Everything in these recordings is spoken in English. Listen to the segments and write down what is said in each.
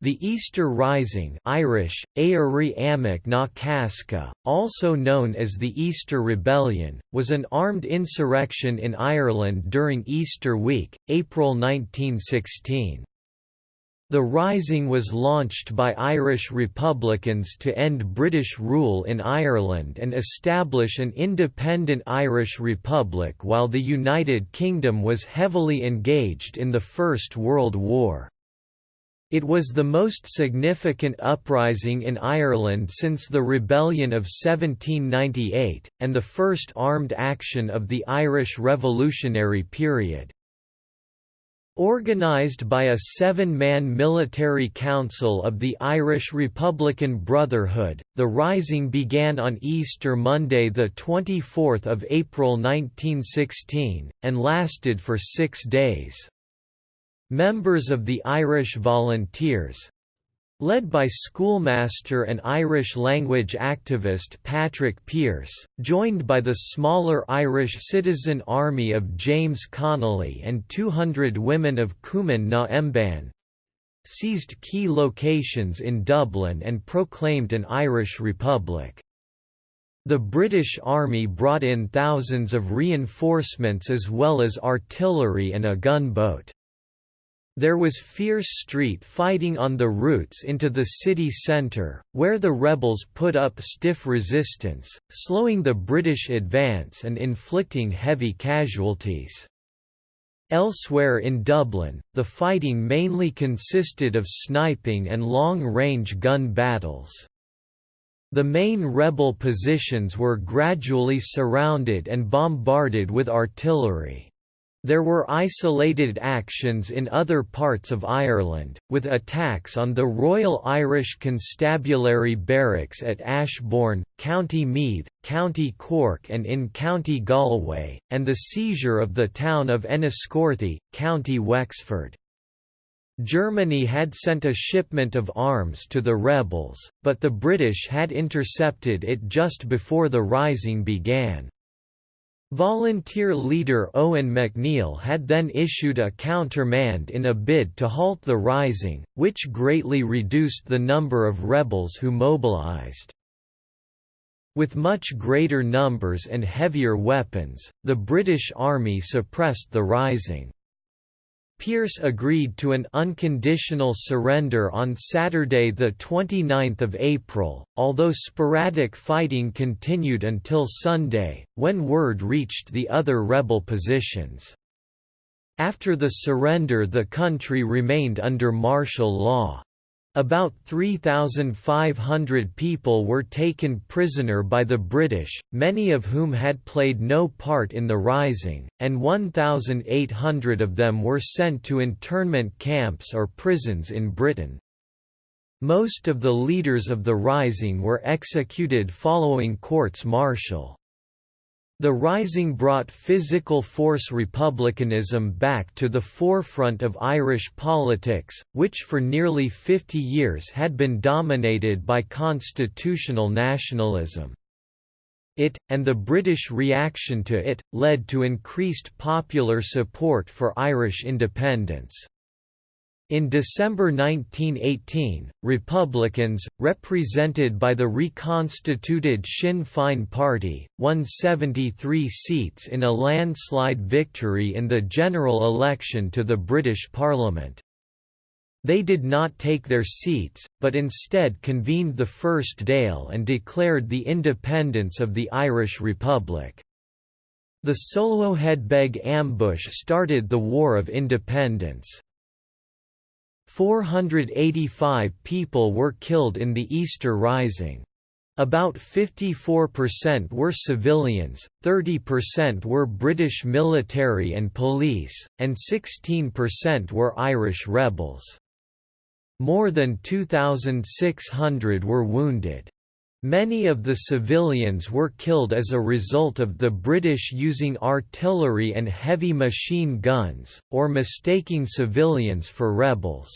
The Easter Rising Irish, Casca, also known as the Easter Rebellion, was an armed insurrection in Ireland during Easter week, April 1916. The Rising was launched by Irish Republicans to end British rule in Ireland and establish an independent Irish Republic while the United Kingdom was heavily engaged in the First World War. It was the most significant uprising in Ireland since the Rebellion of 1798, and the first armed action of the Irish Revolutionary period. Organised by a seven-man military council of the Irish Republican Brotherhood, the Rising began on Easter Monday 24 April 1916, and lasted for six days. Members of the Irish Volunteers, led by schoolmaster and Irish language activist Patrick Pearse, joined by the smaller Irish citizen army of James Connolly and 200 women of Cumann na Mban, seized key locations in Dublin and proclaimed an Irish Republic. The British Army brought in thousands of reinforcements as well as artillery and a gunboat. There was fierce street fighting on the routes into the city centre, where the rebels put up stiff resistance, slowing the British advance and inflicting heavy casualties. Elsewhere in Dublin, the fighting mainly consisted of sniping and long-range gun battles. The main rebel positions were gradually surrounded and bombarded with artillery. There were isolated actions in other parts of Ireland, with attacks on the Royal Irish Constabulary Barracks at Ashbourne, County Meath, County Cork and in County Galway, and the seizure of the town of Enniscorthy, County Wexford. Germany had sent a shipment of arms to the rebels, but the British had intercepted it just before the rising began. Volunteer leader Eoin MacNeill had then issued a countermand in a bid to halt the rising, which greatly reduced the number of rebels who mobilized. With much greater numbers and heavier weapons, the British Army suppressed the rising. Pearse agreed to an unconditional surrender on Saturday 29 April, although sporadic fighting continued until Sunday, when word reached the other rebel positions. After the surrender the country remained under martial law. About 3,500 people were taken prisoner by the British, many of whom had played no part in the Rising, and 1,800 of them were sent to internment camps or prisons in Britain. Most of the leaders of the Rising were executed following courts martial. The Rising brought physical force republicanism back to the forefront of Irish politics, which for nearly 50 years had been dominated by constitutional nationalism. It, and the British reaction to it, led to increased popular support for Irish independence. In December 1918, Republicans, represented by the reconstituted Sinn Féin Party, won 73 seats in a landslide victory in the general election to the British Parliament. They did not take their seats, but instead convened the First Dáil and declared the independence of the Irish Republic. The Soloheadbeg ambush started the War of Independence. 485 people were killed in the Easter Rising. About 54% were civilians, 30% were British military and police, and 16% were Irish rebels. More than 2,600 were wounded. Many of the civilians were killed as a result of the British using artillery and heavy machine guns, or mistaking civilians for rebels.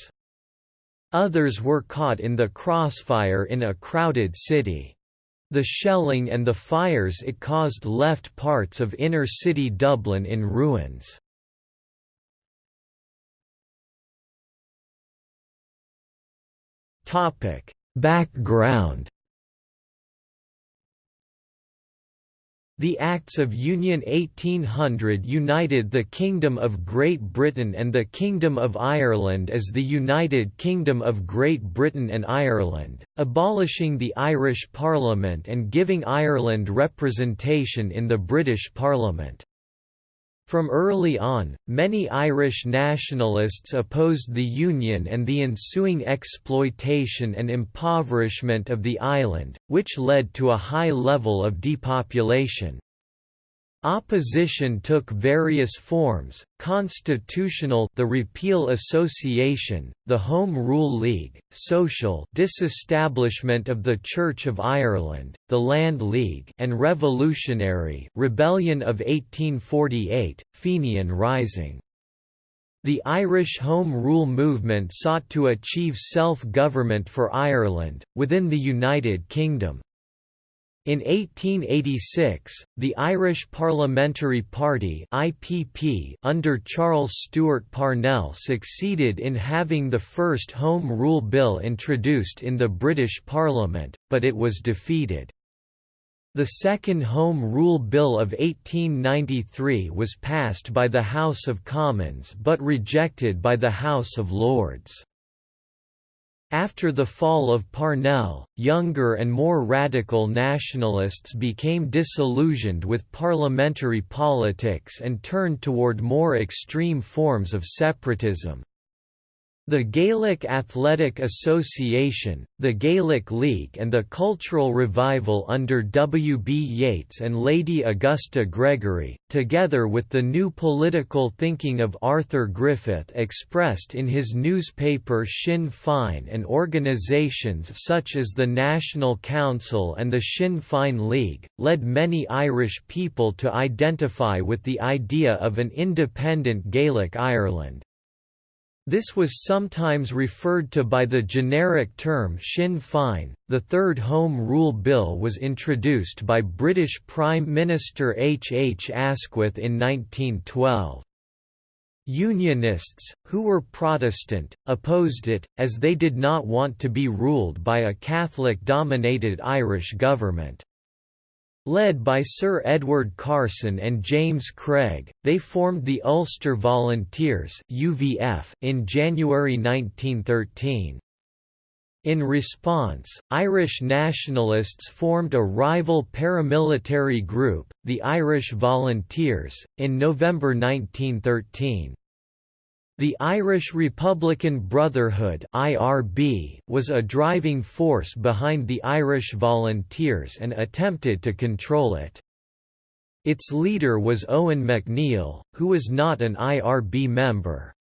Others were caught in the crossfire in a crowded city. The shelling and the fires it caused left parts of inner-city Dublin in ruins. Background The Acts of Union 1800 united the Kingdom of Great Britain and the Kingdom of Ireland as the United Kingdom of Great Britain and Ireland, abolishing the Irish Parliament and giving Ireland representation in the British Parliament. From early on, many Irish nationalists opposed the Union and the ensuing exploitation and impoverishment of the island, which led to a high level of depopulation. Opposition took various forms, constitutional the Repeal Association, the Home Rule League, social disestablishment of the Church of Ireland, the Land League and revolutionary Rebellion of 1848, Fenian Rising. The Irish Home Rule movement sought to achieve self-government for Ireland, within the United Kingdom. In 1886, the Irish Parliamentary Party (IPP) under Charles Stewart Parnell succeeded in having the first Home Rule Bill introduced in the British Parliament, but it was defeated. The second Home Rule Bill of 1893 was passed by the House of Commons but rejected by the House of Lords. After the fall of Parnell, younger and more radical nationalists became disillusioned with parliamentary politics and turned toward more extreme forms of separatism. The Gaelic Athletic Association, the Gaelic League and the Cultural Revival under W. B. Yeats and Lady Augusta Gregory, together with the new political thinking of Arthur Griffith expressed in his newspaper Sinn Féin and organisations such as the National Council and the Sinn Féin League, led many Irish people to identify with the idea of an independent Gaelic Ireland. This was sometimes referred to by the generic term Sinn Féin. The Third Home Rule Bill was introduced by British Prime Minister H. H. Asquith in 1912. Unionists, who were Protestant, opposed it, as they did not want to be ruled by a Catholic-dominated Irish government. Led by Sir Edward Carson and James Craig, they formed the Ulster Volunteers UVF in January 1913. In response, Irish nationalists formed a rival paramilitary group, the Irish Volunteers, in November 1913. The Irish Republican Brotherhood (IRB) was a driving force behind the Irish Volunteers and attempted to control it. Its leader was Eoin MacNeill, who was not an IRB member.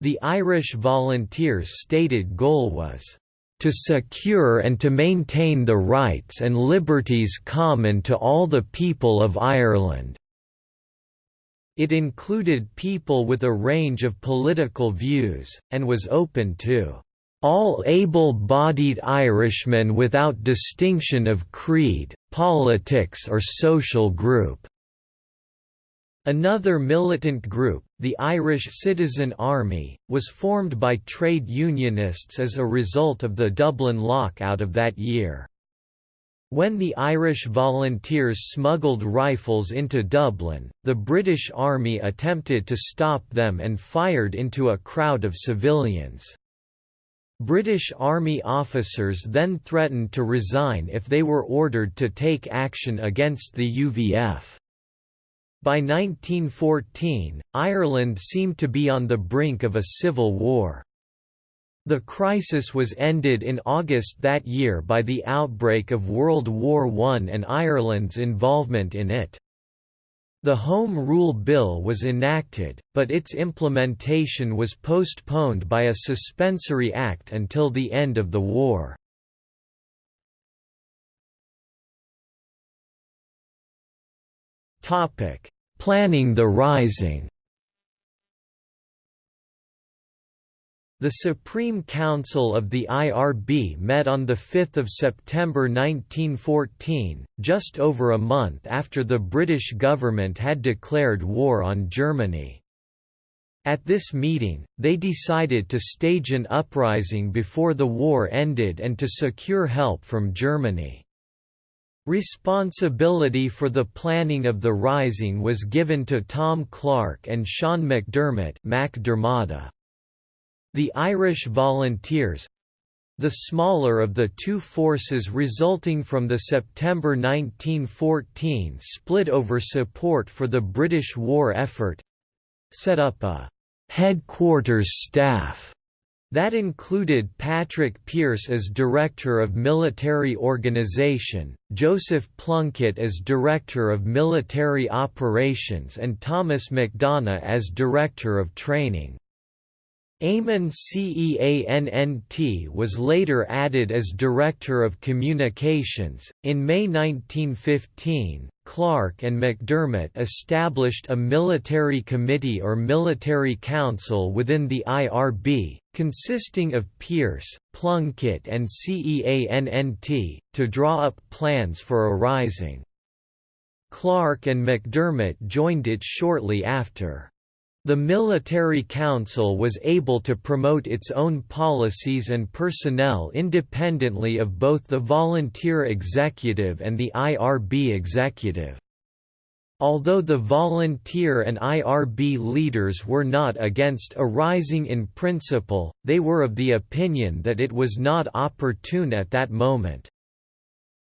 The Irish Volunteers' stated goal was to secure and to maintain the rights and liberties common to all the people of Ireland. It included people with a range of political views, and was open to all able-bodied Irishmen without distinction of creed, politics or social group." Another militant group, the Irish Citizen Army, was formed by trade unionists as a result of the Dublin lockout of that year. When the Irish volunteers smuggled rifles into Dublin, the British Army attempted to stop them and fired into a crowd of civilians. British Army officers then threatened to resign if they were ordered to take action against the UVF. By 1914, Ireland seemed to be on the brink of a civil war. The crisis was ended in August that year by the outbreak of World War I and Ireland's involvement in it. The Home Rule Bill was enacted, but its implementation was postponed by a suspensory act until the end of the war. Planning the Rising The Supreme Council of the IRB met on 5 September 1914, just over a month after the British government had declared war on Germany. At this meeting, they decided to stage an uprising before the war ended and to secure help from Germany. Responsibility for the planning of the rising was given to Tom Clarke and Sean McDermott The Irish Volunteers, the smaller of the two forces resulting from the September 1914 split over support for the British war effort set up a «headquarters staff» that included Patrick Pearse as Director of Military Organization, Joseph Plunkett as Director of Military Operations and Thomas MacDonagh as Director of Training. Eamon Ceannt was later added as Director of Communications. In May 1915, Clarke and McDermott established a military committee or military council within the IRB, consisting of Pearse, Plunkett, and Ceannt, to draw up plans for a rising. Clarke and McDermott joined it shortly after. The military council was able to promote its own policies and personnel independently of both the volunteer executive and the IRB executive. Although the volunteer and IRB leaders were not against a rising in principle, they were of the opinion that it was not opportune at that moment.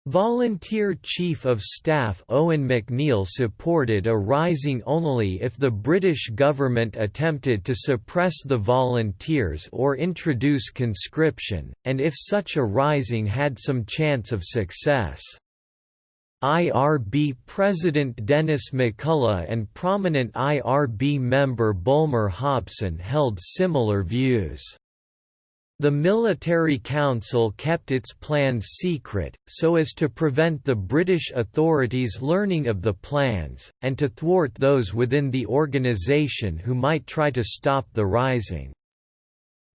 Volunteer Chief of Staff Eoin MacNeill supported a rising only if the British government attempted to suppress the volunteers or introduce conscription, and if such a rising had some chance of success. IRB President Denis McCullough and prominent IRB member Bulmer Hobson held similar views. The military council kept its plans secret, so as to prevent the British authorities learning of the plans, and to thwart those within the organisation who might try to stop the rising.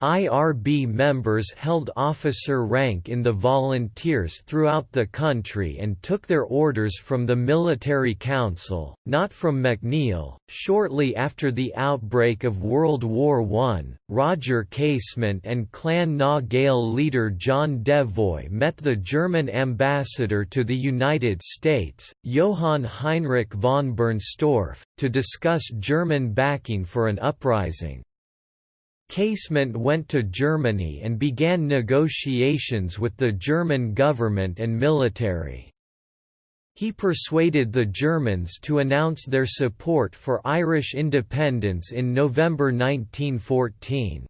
IRB members held officer rank in the volunteers throughout the country and took their orders from the military council, not from MacNeill. Shortly after the outbreak of World War I, Roger Casement and Clan na Gael leader John Devoy met the German ambassador to the United States, Johann Heinrich von Bernstorff, to discuss German backing for an uprising. Casement went to Germany and began negotiations with the German government and military. He persuaded the Germans to announce their support for Irish independence in November 1914.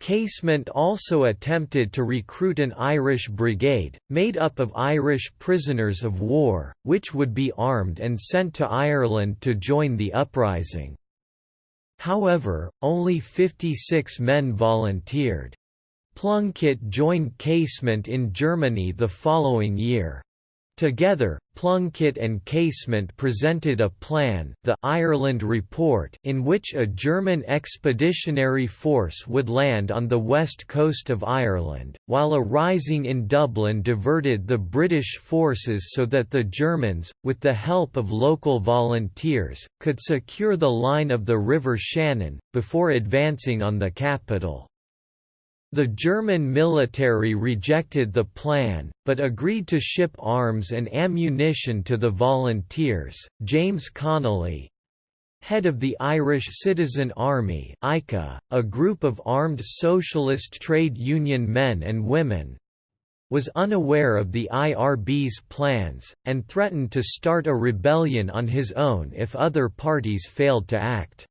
Casement also attempted to recruit an Irish brigade, made up of Irish prisoners of war, which would be armed and sent to Ireland to join the uprising. However, only 56 men volunteered. Plunkett joined Casement in Germany the following year. Together, Plunkett and Casement presented a plan the Ireland Report in which a German expeditionary force would land on the west coast of Ireland, while a rising in Dublin diverted the British forces so that the Germans, with the help of local volunteers, could secure the line of the River Shannon, before advancing on the capital. The German military rejected the plan, but agreed to ship arms and ammunition to the volunteers. James Connolly, head of the Irish Citizen Army (ICA), a group of armed socialist trade union men and women, was unaware of the IRB's plans, and threatened to start a rebellion on his own if other parties failed to act.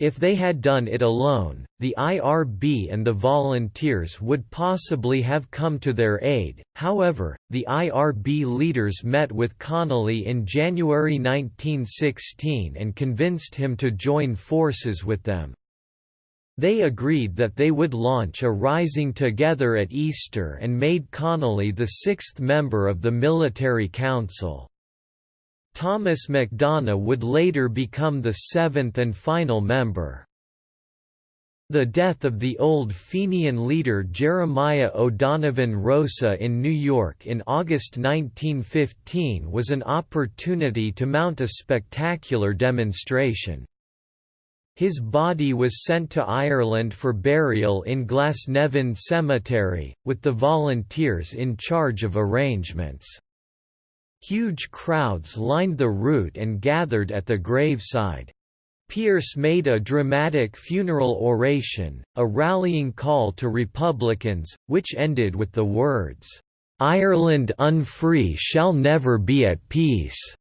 If they had done it alone, the IRB and the volunteers would possibly have come to their aid, however, the IRB leaders met with Connolly in January 1916 and convinced him to join forces with them. They agreed that they would launch a rising together at Easter and made Connolly the sixth member of the military council. Thomas MacDonagh would later become the seventh and final member. The death of the old Fenian leader Jeremiah O'Donovan Rosa in New York in August 1915 was an opportunity to mount a spectacular demonstration. His body was sent to Ireland for burial in Glasnevin Cemetery, with the volunteers in charge of arrangements. Huge crowds lined the route and gathered at the graveside. Pearse made a dramatic funeral oration, a rallying call to Republicans, which ended with the words, "'Ireland unfree shall never be at peace'".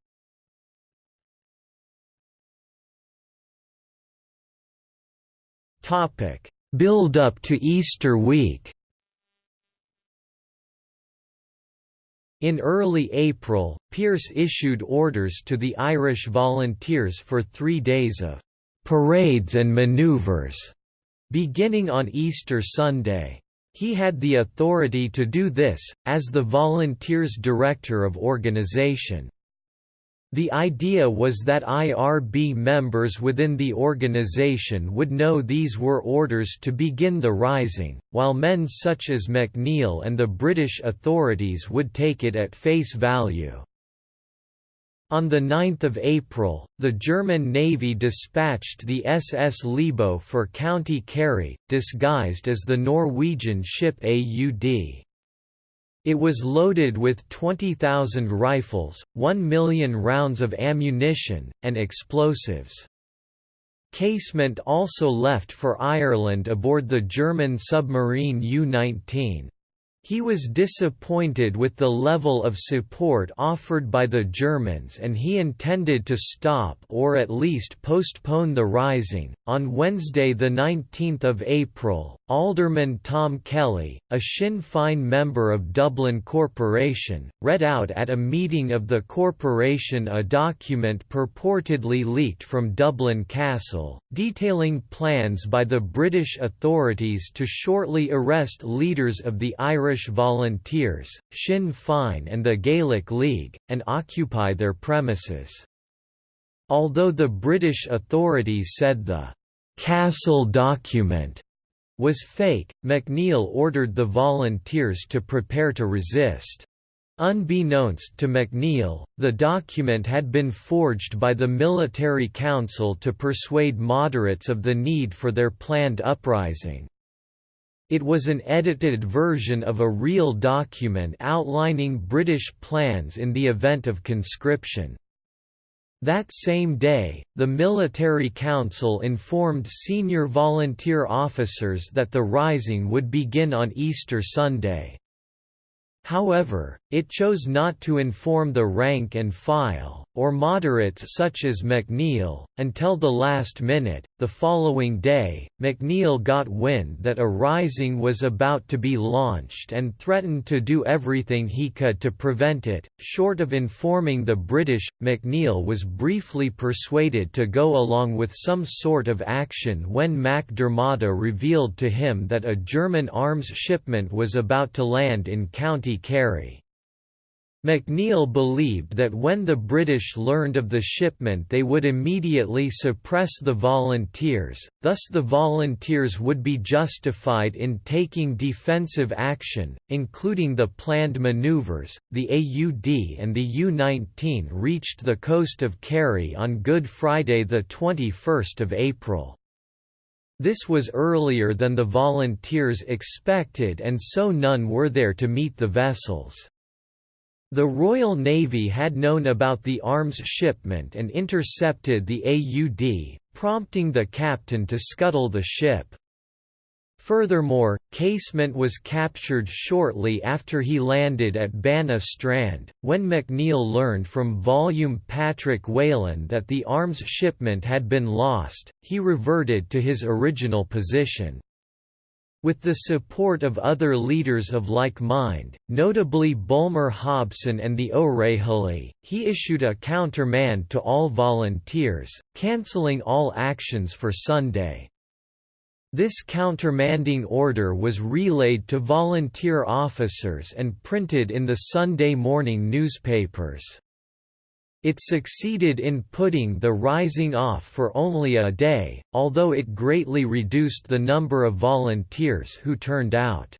Build-up to Easter week In early April, Pearse issued orders to the Irish Volunteers for three days of «parades and manoeuvres, beginning on Easter Sunday. He had the authority to do this, as the Volunteers' Director of Organization. The idea was that IRB members within the organization would know these were orders to begin the rising, while men such as MacNeill and the British authorities would take it at face value. On 9 April, the German Navy dispatched the SS Libau for County Kerry, disguised as the Norwegian ship AUD. It was loaded with 20,000 rifles, 1 million rounds of ammunition, and explosives. Casement also left for Ireland aboard the German submarine U-19. He was disappointed with the level of support offered by the Germans and he intended to stop or at least postpone the rising. On Wednesday, 19 April, Alderman Tom Kelly, a Sinn Féin member of Dublin Corporation, read out at a meeting of the corporation a document purportedly leaked from Dublin Castle, detailing plans by the British authorities to shortly arrest leaders of the Irish Volunteers, Sinn Féin and the Gaelic League, and occupy their premises. Although the British authorities said the «Castle document» was fake, MacNeill ordered the volunteers to prepare to resist. Unbeknownst to MacNeill, the document had been forged by the Military Council to persuade moderates of the need for their planned uprising. It was an edited version of a real document outlining British plans in the event of conscription. That same day, the Military Council informed senior volunteer officers that the rising would begin on Easter Sunday. However, it chose not to inform the rank and file, or moderates such as MacNeill, until the last minute. The following day, MacNeill got wind that a rising was about to be launched and threatened to do everything he could to prevent it. Short of informing the British, MacNeill was briefly persuaded to go along with some sort of action when MacDiarmada revealed to him that a German arms shipment was about to land in County Kerry. MacNeill believed that when the British learned of the shipment they would immediately suppress the volunteers, thus the volunteers would be justified in taking defensive action, including the planned manoeuvres. The AUD and the U-19 reached the coast of Kerry on Good Friday 21 April. This was earlier than the volunteers expected and so none were there to meet the vessels. The Royal Navy had known about the arms shipment and intercepted the AUD, prompting the captain to scuttle the ship. Furthermore, Casement was captured shortly after he landed at Banna Strand. When MacNeill learned from Volume Patrick Whelan that the arms shipment had been lost, he reverted to his original position. With the support of other leaders of like mind, notably Bulmer Hobson and the O'Rahilly, he issued a countermand to all volunteers, cancelling all actions for Sunday. This countermanding order was relayed to volunteer officers and printed in the Sunday morning newspapers. It succeeded in putting the rising off for only a day, although it greatly reduced the number of volunteers who turned out.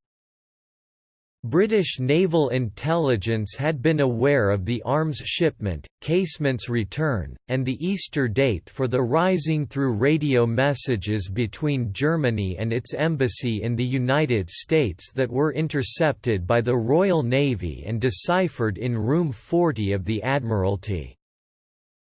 British naval intelligence had been aware of the arms shipment, Casement's return, and the Easter date for the rising through radio messages between Germany and its embassy in the United States that were intercepted by the Royal Navy and deciphered in Room 40 of the Admiralty.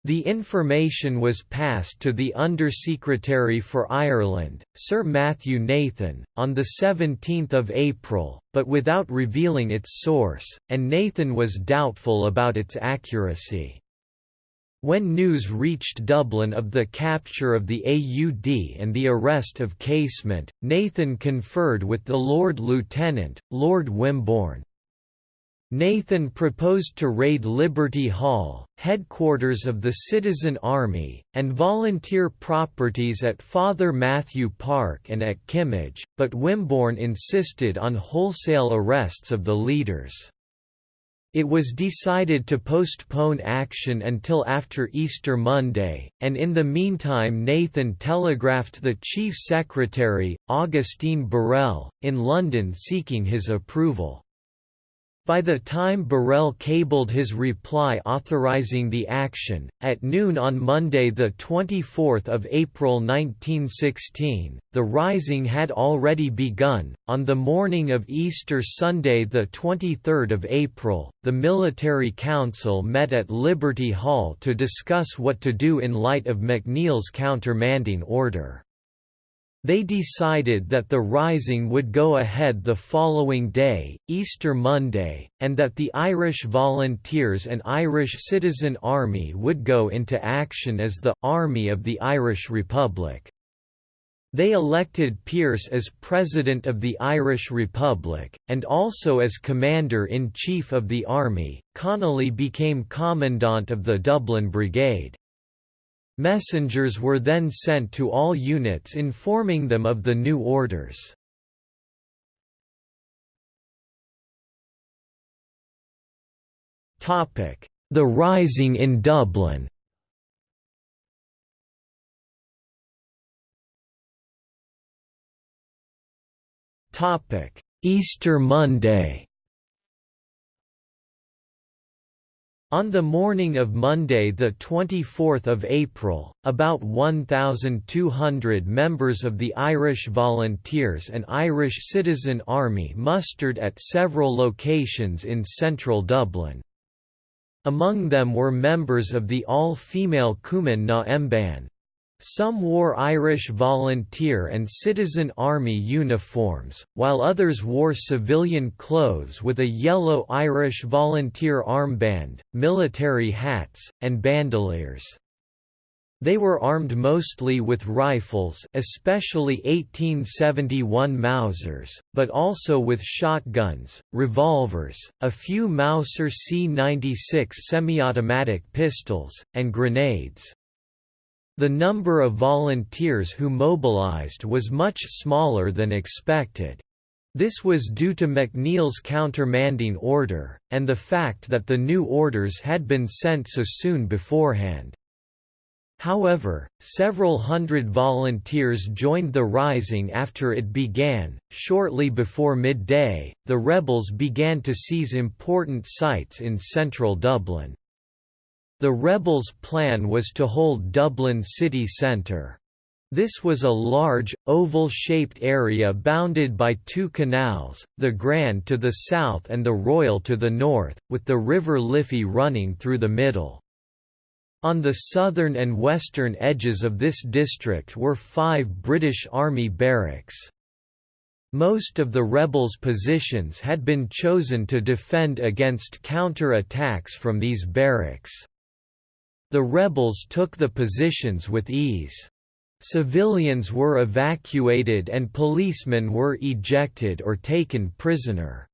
The information was passed to the Undersecretary for Ireland, Sir Matthew Nathan, on 17 April, but without revealing its source, and Nathan was doubtful about its accuracy. When news reached Dublin of the capture of the AUD and the arrest of Casement, Nathan conferred with the Lord Lieutenant, Lord Wimborne, Nathan proposed to raid Liberty Hall, headquarters of the Citizen Army, and volunteer properties at Father Mathew Park and at Kimmage, but Wimborne insisted on wholesale arrests of the leaders. It was decided to postpone action until after Easter Monday, and in the meantime Nathan telegraphed the Chief Secretary, Augustine Birrell, in London seeking his approval. By the time Birrell cabled his reply authorizing the action, at noon on Monday 24 April 1916, the rising had already begun. On the morning of Easter Sunday 23 April, the Military Council met at Liberty Hall to discuss what to do in light of MacNeill's countermanding order. They decided that the rising would go ahead the following day, Easter Monday, and that the Irish Volunteers and Irish Citizen Army would go into action as the Army of the Irish Republic. They elected Pearse as President of the Irish Republic, and also as Commander-in-Chief of the Army. Connolly became Commandant of the Dublin Brigade. Messengers were then sent to all units informing them of the new orders. The Rising in Dublin. Easter Monday On the morning of Monday 24 April, about 1,200 members of the Irish Volunteers and Irish Citizen Army mustered at several locations in central Dublin. Among them were members of the all-female Cumann na mBan, some wore Irish volunteer and citizen army uniforms, while others wore civilian clothes with a yellow Irish volunteer armband, military hats, and bandoliers. They were armed mostly with rifles especially 1871 Mausers, but also with shotguns, revolvers, a few Mauser C-96 semi-automatic pistols, and grenades. The number of volunteers who mobilized was much smaller than expected. This was due to MacNeill's countermanding order, and the fact that the new orders had been sent so soon beforehand. However, several hundred volunteers joined the rising after it began. Shortly before midday, the rebels began to seize important sites in central Dublin. The rebels' plan was to hold Dublin city centre. This was a large, oval-shaped area bounded by two canals, the Grand to the south and the Royal to the north, with the River Liffey running through the middle. On the southern and western edges of this district were five British Army barracks. Most of the rebels' positions had been chosen to defend against counter-attacks from these barracks. The rebels took the positions with ease. Civilians were evacuated and policemen were ejected or taken prisoner.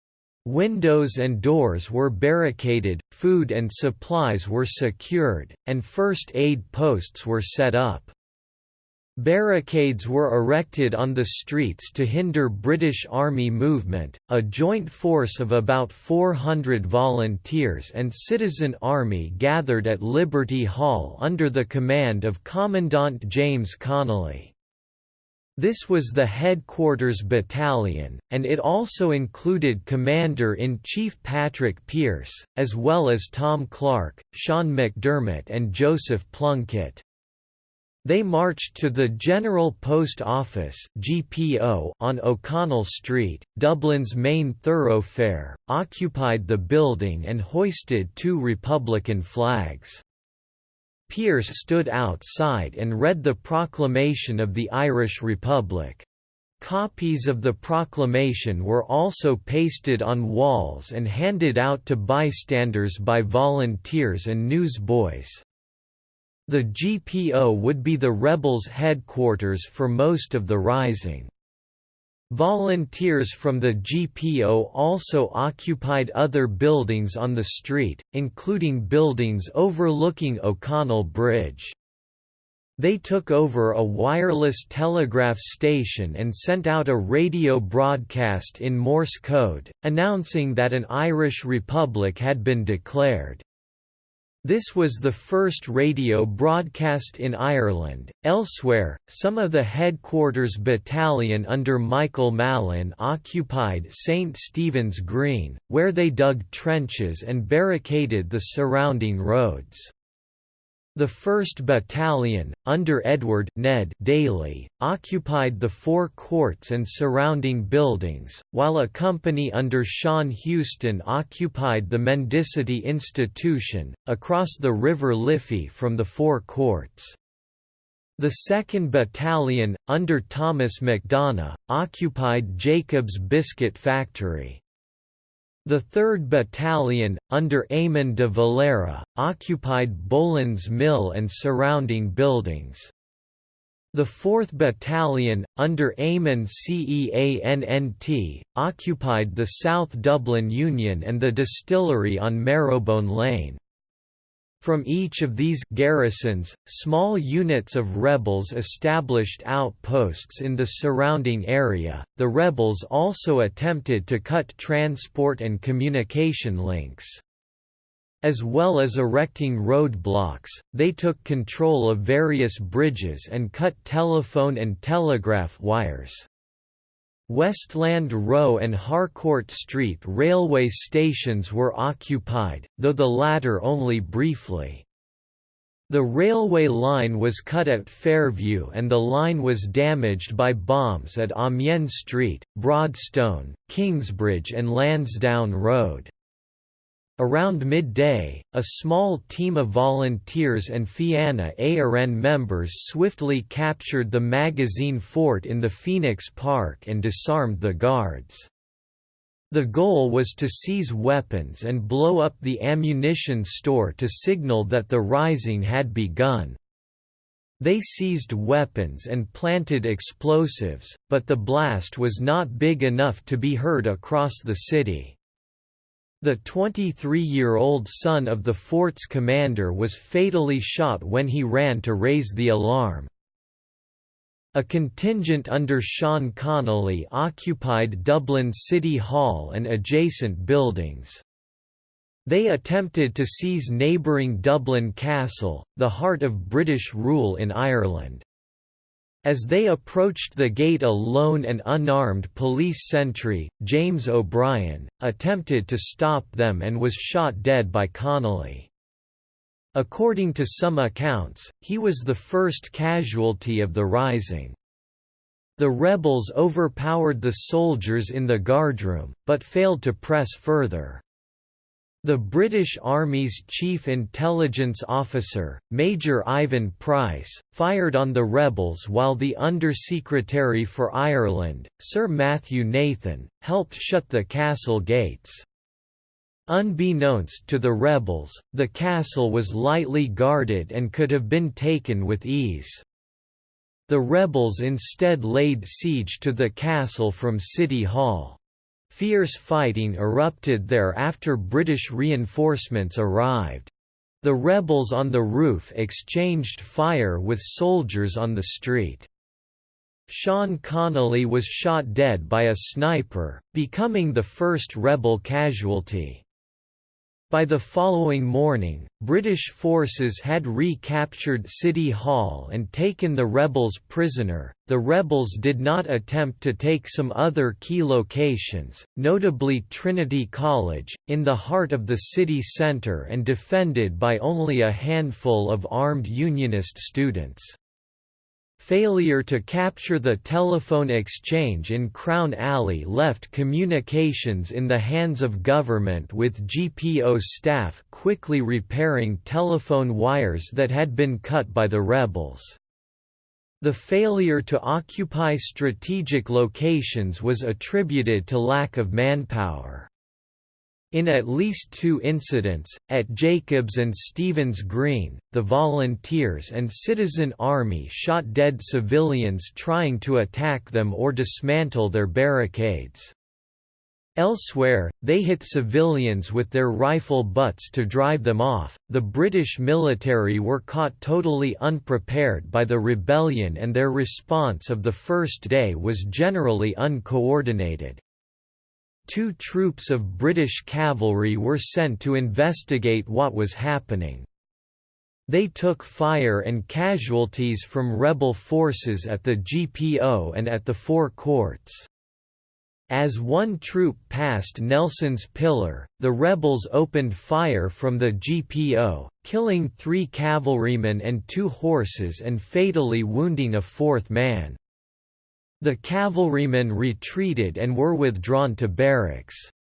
Windows and doors were barricaded, food and supplies were secured, and first aid posts were set up. Barricades were erected on the streets to hinder British Army movement. A joint force of about 400 volunteers and citizen army gathered at Liberty Hall under the command of Commandant James Connolly. This was the headquarters battalion, and it also included Commander-in-Chief Patrick Pearse, as well as Tom Clarke, Sean McDermott and Joseph Plunkett. They marched to the General Post Office (GPO) on O'Connell Street, Dublin's main thoroughfare, occupied the building and hoisted two Republican flags. Pearse stood outside and read the proclamation of the Irish Republic. Copies of the proclamation were also pasted on walls and handed out to bystanders by volunteers and newsboys. The GPO would be the rebels' headquarters for most of the rising. Volunteers from the GPO also occupied other buildings on the street, including buildings overlooking O'Connell Bridge. They took over a wireless telegraph station and sent out a radio broadcast in Morse code, announcing that an Irish Republic had been declared. This was the first radio broadcast in Ireland. Elsewhere, some of the headquarters battalion under Michael Mallin occupied St Stephen's Green, where they dug trenches and barricaded the surrounding roads. The 1st Battalion, under Edward Ned Daly, occupied the four courts and surrounding buildings, while a company under Sean Heuston occupied the Mendicity Institution, across the River Liffey from the four courts. The 2nd Battalion, under Thomas MacDonagh, occupied Jacob's Biscuit Factory. The 3rd Battalion, under Eamon de Valera, occupied Boland's Mill and surrounding buildings. The 4th Battalion, under Eamon Ceannt, occupied the South Dublin Union and the distillery on Marrowbone Lane. From each of these garrisons, small units of rebels established outposts in the surrounding area. The rebels also attempted to cut transport and communication links. As well as erecting roadblocks, they took control of various bridges and cut telephone and telegraph wires. Westland Row and Harcourt Street railway stations were occupied, though the latter only briefly. The railway line was cut at Fairview and the line was damaged by bombs at Amiens Street, Broadstone, Kingsbridge and Lansdowne Road. Around midday, a small team of volunteers and Fianna Éireann members swiftly captured the magazine fort in the Phoenix Park and disarmed the guards. The goal was to seize weapons and blow up the ammunition store to signal that the rising had begun. They seized weapons and planted explosives, but the blast was not big enough to be heard across the city. The 23-year-old son of the fort's commander was fatally shot when he ran to raise the alarm. A contingent under Sean Connolly occupied Dublin City Hall and adjacent buildings. They attempted to seize neighbouring Dublin Castle, the heart of British rule in Ireland. As they approached the gate a lone and unarmed police sentry, James O'Brien, attempted to stop them and was shot dead by Connolly. According to some accounts, he was the first casualty of the rising. The rebels overpowered the soldiers in the guardroom, but failed to press further. The British Army's chief intelligence officer, Major Ivon Price, fired on the rebels while the Undersecretary for Ireland, Sir Matthew Nathan, helped shut the castle gates. Unbeknownst to the rebels, the castle was lightly guarded and could have been taken with ease. The rebels instead laid siege to the castle from City Hall. Fierce fighting erupted there after British reinforcements arrived. The rebels on the roof exchanged fire with soldiers on the street. Sean Connolly was shot dead by a sniper, becoming the first rebel casualty. By the following morning, British forces had recaptured City Hall and taken the rebels prisoner. The rebels did not attempt to take some other key locations, notably Trinity College, in the heart of the city centre and defended by only a handful of armed Unionist students. Failure to capture the telephone exchange in Crown Alley left communications in the hands of government with GPO staff quickly repairing telephone wires that had been cut by the rebels. The failure to occupy strategic locations was attributed to lack of manpower. In at least two incidents, at Jacobs and Stephen's Green, the volunteers and citizen army shot dead civilians trying to attack them or dismantle their barricades. Elsewhere, they hit civilians with their rifle butts to drive them off. The British military were caught totally unprepared by the rebellion and their response of the first day was generally uncoordinated two troops of British cavalry were sent to investigate what was happening. They took fire and casualties from rebel forces at the GPO and at the Four Courts. As one troop passed Nelson's Pillar, the rebels opened fire from the GPO, killing three cavalrymen and two horses and fatally wounding a fourth man. The cavalrymen retreated and were withdrawn to barracks.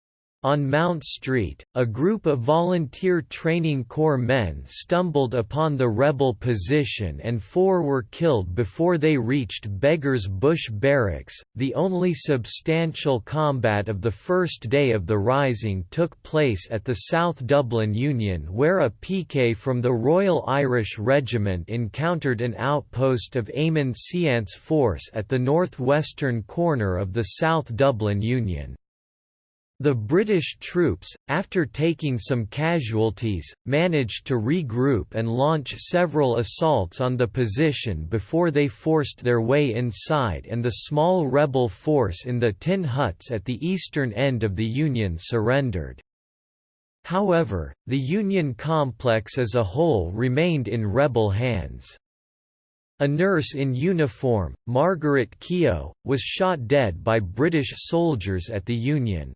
On Mount Street, a group of volunteer training corps men stumbled upon the rebel position and four were killed before they reached Beggar's Bush Barracks. The only substantial combat of the first day of the Rising took place at the South Dublin Union, where a picket from the Royal Irish Regiment encountered an outpost of Eamon Ceannt's force at the northwestern corner of the South Dublin Union. The British troops, after taking some casualties, managed to regroup and launch several assaults on the position before they forced their way inside and the small rebel force in the tin huts at the eastern end of the Union surrendered. However, the Union complex as a whole remained in rebel hands. A nurse in uniform, Margaret Keogh, was shot dead by British soldiers at the Union.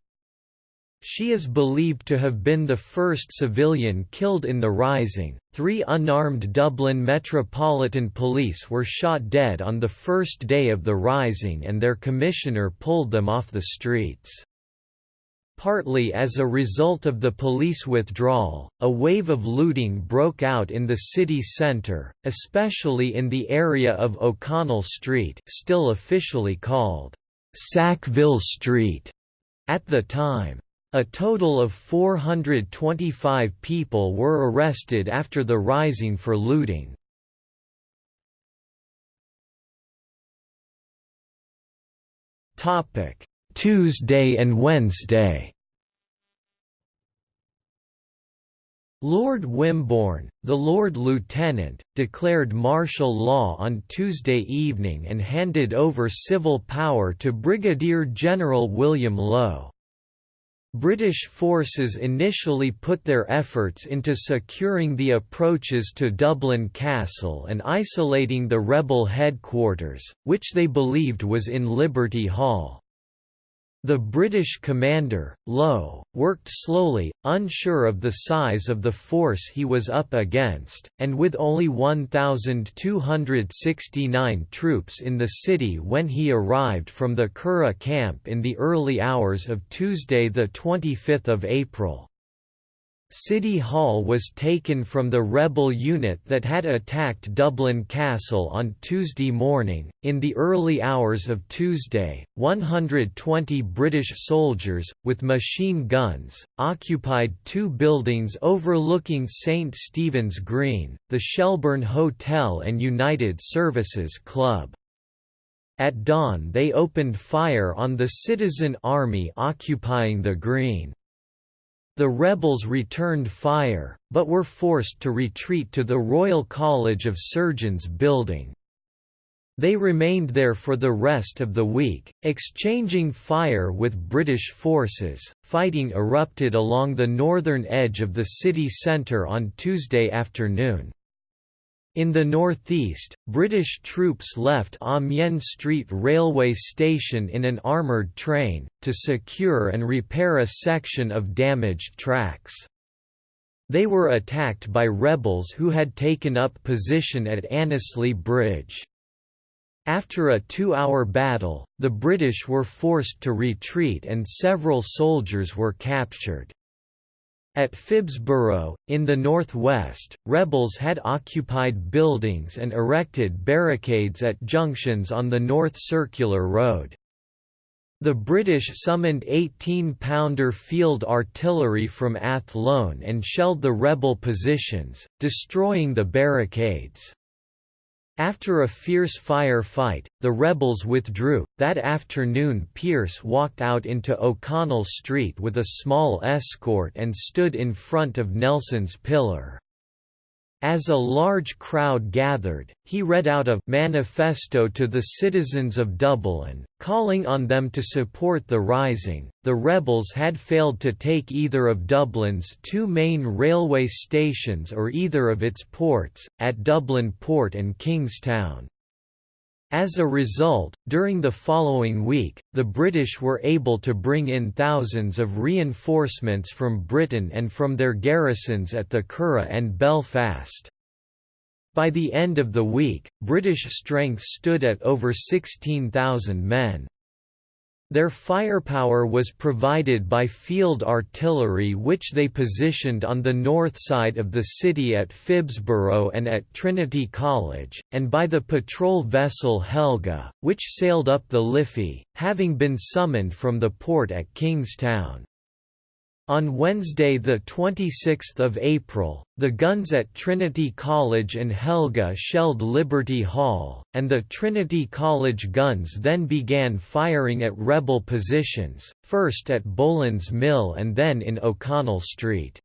She is believed to have been the first civilian killed in the Rising. Three unarmed Dublin Metropolitan Police were shot dead on the first day of the Rising and their commissioner pulled them off the streets. Partly as a result of the police withdrawal, a wave of looting broke out in the city centre, especially in the area of O'Connell Street still officially called Sackville Street at the time. A total of 425 people were arrested after the rising for looting. Tuesday and Wednesday Lord Wimborne, the Lord Lieutenant, declared martial law on Tuesday evening and handed over civil power to Brigadier General William Lowe. British forces initially put their efforts into securing the approaches to Dublin Castle and isolating the rebel headquarters, which they believed was in Liberty Hall. The British commander, Lowe, worked slowly, unsure of the size of the force he was up against, and with only 1,269 troops in the city when he arrived from the Curragh camp in the early hours of Tuesday 25 April. City Hall was taken from the rebel unit that had attacked Dublin Castle on Tuesday morning. In the early hours of Tuesday, 120 British soldiers, with machine guns, occupied two buildings overlooking St Stephen's Green, the Shelbourne Hotel and United Services Club. At dawn they opened fire on the citizen army occupying the green. The rebels returned fire, but were forced to retreat to the Royal College of Surgeons building. They remained there for the rest of the week, exchanging fire with British forces. Fighting erupted along the northern edge of the city centre on Tuesday afternoon. In the northeast, British troops left ah Amiens Street railway station in an armoured train, to secure and repair a section of damaged tracks. They were attacked by rebels who had taken up position at Annesley Bridge. After a two-hour battle, the British were forced to retreat and several soldiers were captured. At Phibsborough, in the northwest, rebels had occupied buildings and erected barricades at junctions on the North Circular Road. The British summoned 18-pounder field artillery from Athlone and shelled the rebel positions, destroying the barricades. After a fierce fire fight, the rebels withdrew. That afternoon, Pearse walked out into O'Connell Street with a small escort and stood in front of Nelson's Pillar. As a large crowd gathered, he read out a manifesto to the citizens of Dublin, calling on them to support the rising. The rebels had failed to take either of Dublin's two main railway stations or either of its ports, at Dublin Port and Kingstown. As a result, during the following week, the British were able to bring in thousands of reinforcements from Britain and from their garrisons at the Curragh and Belfast. By the end of the week, British strength stood at over 16,000 men. Their firepower was provided by field artillery which they positioned on the north side of the city at Phibsborough and at Trinity College, and by the patrol vessel Helga, which sailed up the Liffey, having been summoned from the port at Kingstown. On Wednesday 26 April, the guns at Trinity College and Helga shelled Liberty Hall, and the Trinity College guns then began firing at rebel positions, first at Boland's Mill and then in O'Connell Street.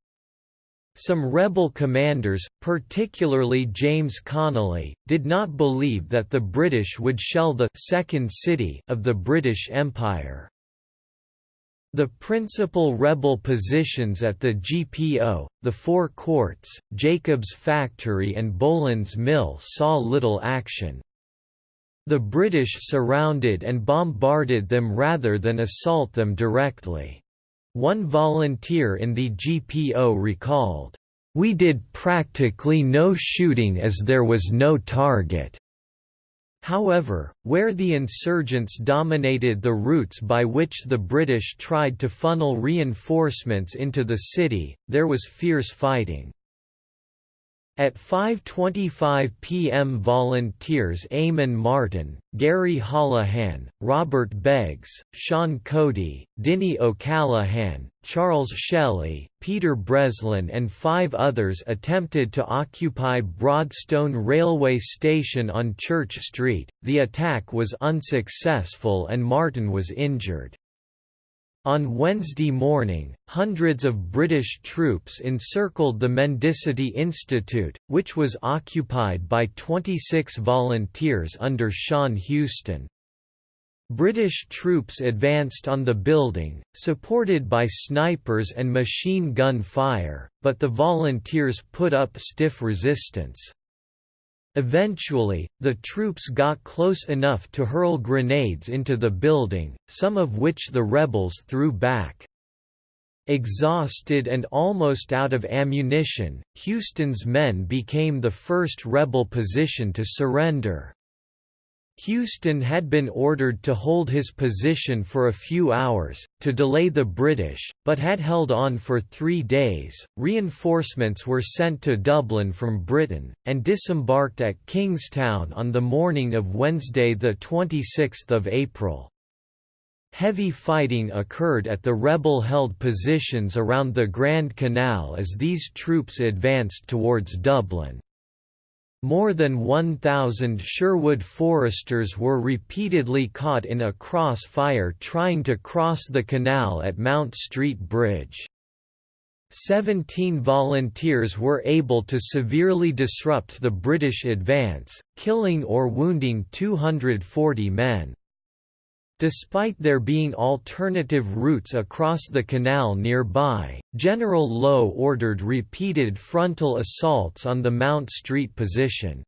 Some rebel commanders, particularly James Connolly, did not believe that the British would shell the second city of the British Empire. The principal rebel positions at the GPO, the Four Courts, Jacob's Factory and Boland's Mill saw little action. The British surrounded and bombarded them rather than assault them directly. One volunteer in the GPO recalled, "...we did practically no shooting as there was no target." However, where the insurgents dominated the routes by which the British tried to funnel reinforcements into the city, there was fierce fighting. At 5.25 p.m. volunteers Eamon Martin, Gary Holohan, Robert Beggs, Sean Cody, Dinny O'Callaghan, Charles Shelley, Peter Breslin and five others attempted to occupy Broadstone Railway Station on Church Street. The attack was unsuccessful and Martin was injured. On Wednesday morning, hundreds of British troops encircled the Mendicity Institute, which was occupied by 26 volunteers under Sean Heuston. British troops advanced on the building, supported by snipers and machine gun fire, but the volunteers put up stiff resistance. Eventually, the troops got close enough to hurl grenades into the building, some of which the rebels threw back. Exhausted and almost out of ammunition, Heuston's men became the first rebel position to surrender. Houston had been ordered to hold his position for a few hours, to delay the British, but had held on for three days. Reinforcements were sent to Dublin from Britain, and disembarked at Kingstown on the morning of Wednesday, 26 April. Heavy fighting occurred at the rebel-held positions around the Grand Canal as these troops advanced towards Dublin. More than 1,000 Sherwood foresters were repeatedly caught in a crossfire trying to cross the canal at Mount Street Bridge. Seventeen volunteers were able to severely disrupt the British advance, killing or wounding 240 men. Despite there being alternative routes across the canal nearby, General Lowe ordered repeated frontal assaults on the Mount Street position.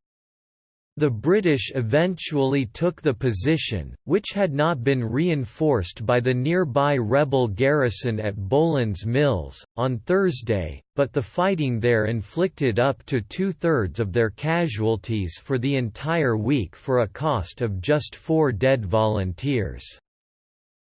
The British eventually took the position, which had not been reinforced by the nearby rebel garrison at Boland's Mills, on Thursday, but the fighting there inflicted up to two-thirds of their casualties for the entire week for a cost of just four dead volunteers.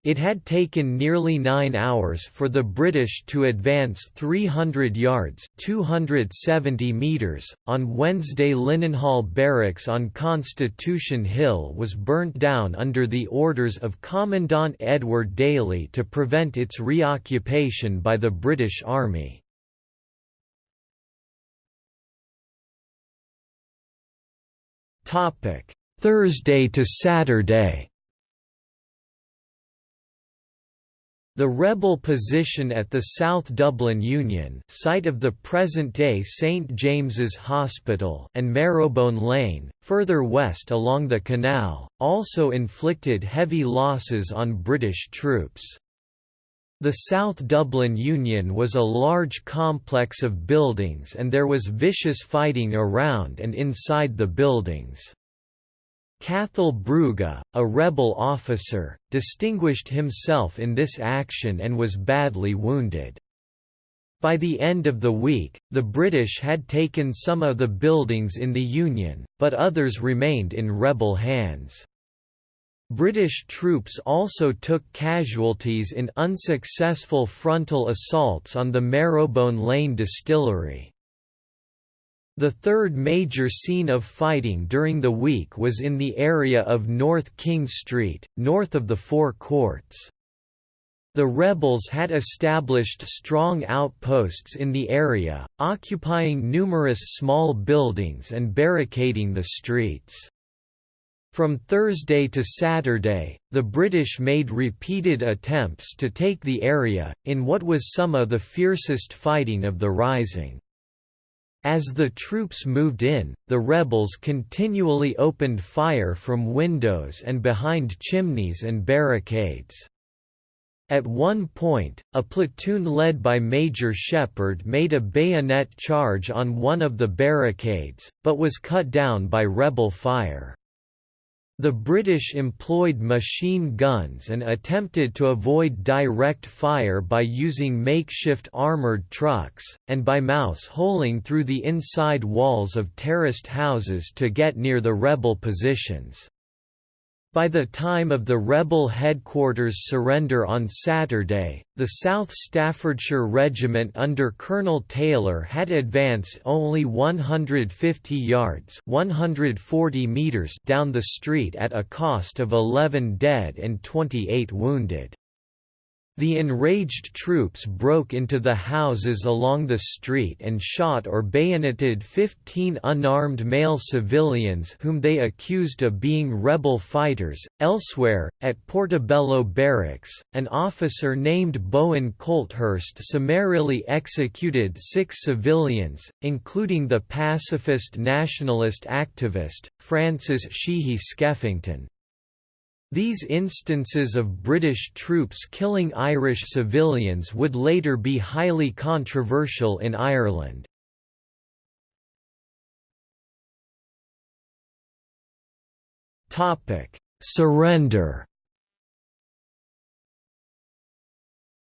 It had taken nearly nine hours for the British to advance 300 yards 270 meters. .On Wednesday Linenhall Barracks on Constitution Hill was burnt down under the orders of Commandant Edward Daly to prevent its reoccupation by the British Army. Thursday to Saturday The rebel position at the South Dublin Union site of the present-day St James's Hospital and Marrowbone Lane, further west along the canal, also inflicted heavy losses on British troops. The South Dublin Union was a large complex of buildings and there was vicious fighting around and inside the buildings. Cathal Brugha, a rebel officer, distinguished himself in this action and was badly wounded. By the end of the week, the British had taken some of the buildings in the Union, but others remained in rebel hands. British troops also took casualties in unsuccessful frontal assaults on the Marrowbone Lane distillery. The third major scene of fighting during the week was in the area of North King Street, north of the Four Courts. The rebels had established strong outposts in the area, occupying numerous small buildings and barricading the streets. From Thursday to Saturday, the British made repeated attempts to take the area, in what was some of the fiercest fighting of the Rising. As the troops moved in, the rebels continually opened fire from windows and behind chimneys and barricades. At one point, a platoon led by Major Shepard made a bayonet charge on one of the barricades, but was cut down by rebel fire. The British employed machine guns and attempted to avoid direct fire by using makeshift armoured trucks, and by mouse-holing through the inside walls of terraced houses to get near the rebel positions. By the time of the rebel headquarters surrender on Saturday, the South Staffordshire Regiment under Colonel Taylor had advanced only 150 yards 140 meters down the street at a cost of 11 dead and 28 wounded. The enraged troops broke into the houses along the street and shot or bayoneted 15 unarmed male civilians whom they accused of being rebel fighters. Elsewhere, at Portobello Barracks, an officer named Bowen Colthurst summarily executed six civilians, including the pacifist nationalist activist, Francis Sheehy Skeffington, these instances of British troops killing Irish civilians would later be highly controversial in Ireland. Surrender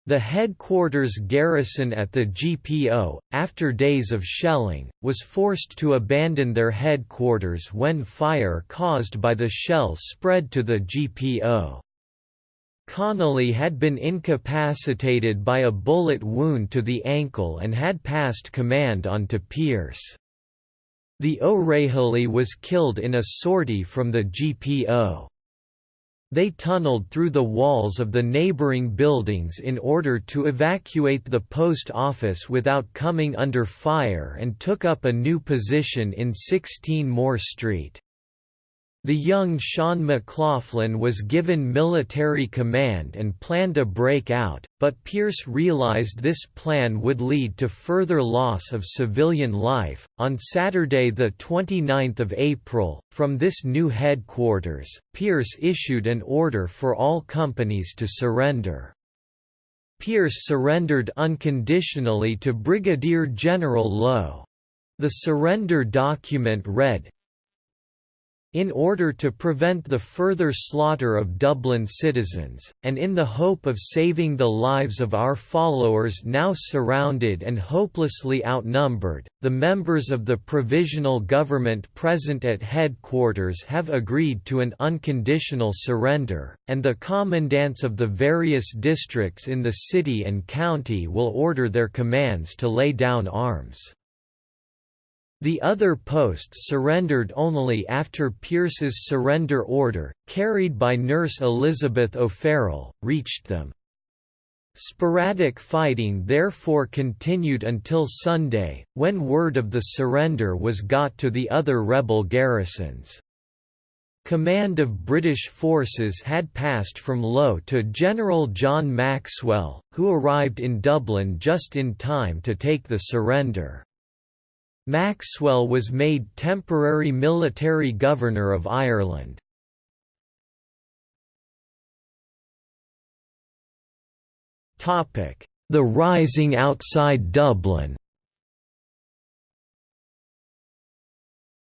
The headquarters garrison at the GPO, after days of shelling, was forced to abandon their headquarters when fire caused by the shell spread to the GPO. Connolly had been incapacitated by a bullet wound to the ankle and had passed command on to Pearse. The O'Rahilly was killed in a sortie from the GPO. They tunneled through the walls of the neighboring buildings in order to evacuate the post office without coming under fire and took up a new position in 16 Moore Street. The young Sean McLoughlin was given military command and planned a breakout, but Pearse realized this plan would lead to further loss of civilian life. On Saturday, the 29th of April, from this new headquarters, Pearse issued an order for all companies to surrender. Pearse surrendered unconditionally to Brigadier General Lowe. The surrender document read, in order to prevent the further slaughter of Dublin citizens, and in the hope of saving the lives of our followers now surrounded and hopelessly outnumbered, the members of the Provisional Government present at headquarters have agreed to an unconditional surrender, and the commandants of the various districts in the city and county will order their commands to lay down arms. The other posts surrendered only after Pearse's surrender order, carried by nurse Elizabeth O'Farrell, reached them. Sporadic fighting therefore continued until Sunday, when word of the surrender was got to the other rebel garrisons. Command of British forces had passed from Lowe to General John Maxwell, who arrived in Dublin just in time to take the surrender. Maxwell was made temporary military governor of Ireland. The Rising outside Dublin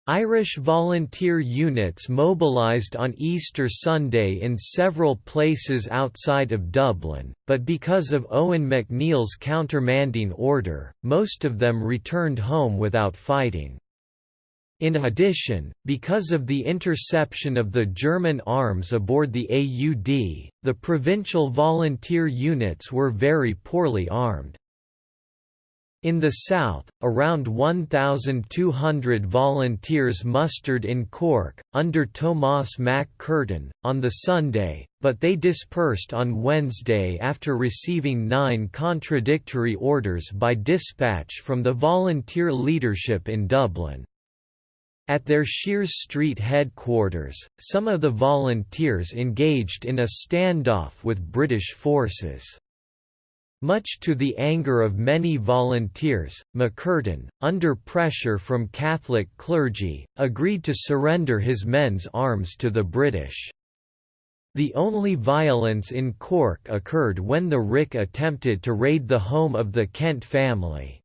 Irish volunteer units mobilised on Easter Sunday in several places outside of Dublin, but because of Eoin MacNeill's countermanding order, most of them returned home without fighting. In addition, because of the interception of the German arms aboard the Aud, the provincial volunteer units were very poorly armed. In the south, around 1,200 volunteers mustered in Cork, under Tomás Mac Curtain, on the Sunday, but they dispersed on Wednesday after receiving nine contradictory orders by dispatch from the volunteer leadership in Dublin. At their Sheares Street headquarters, some of the volunteers engaged in a standoff with British forces. Much to the anger of many volunteers, MacCurtain, under pressure from Catholic clergy, agreed to surrender his men's arms to the British. The only violence in Cork occurred when the RIC attempted to raid the home of the Kent family.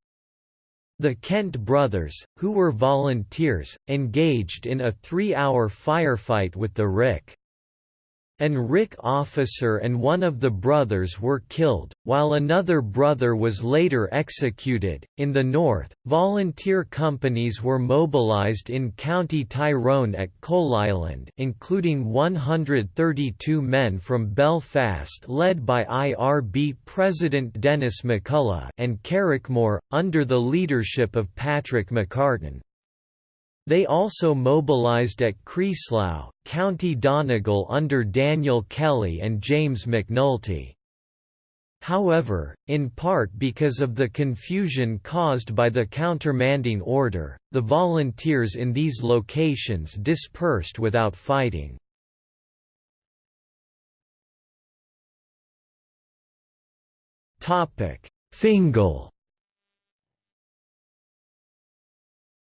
The Kent brothers, who were volunteers, engaged in a three-hour firefight with the RIC. An RIC officer and one of the brothers were killed, while another brother was later executed. In the north, volunteer companies were mobilized in County Tyrone at Coalisland, including 132 men from Belfast led by IRB President Denis McCullough and Carrickmore, under the leadership of Patrick McCartan. They also mobilised at Creeslough, County Donegal under Daniel Kelly and James McNulty. However, in part because of the confusion caused by the countermanding order, the volunteers in these locations dispersed without fighting. Fingal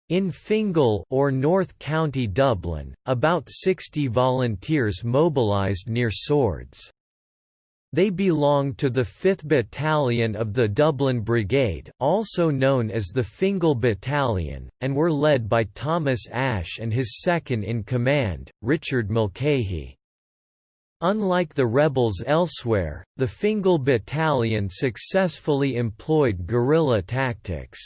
In Fingal or North County Dublin, about 60 volunteers mobilised near Swords. They belonged to the 5th Battalion of the Dublin Brigade also known as the Fingal Battalion, and were led by Thomas Ashe and his second-in-command, Richard Mulcahy. Unlike the rebels elsewhere, the Fingal Battalion successfully employed guerrilla tactics.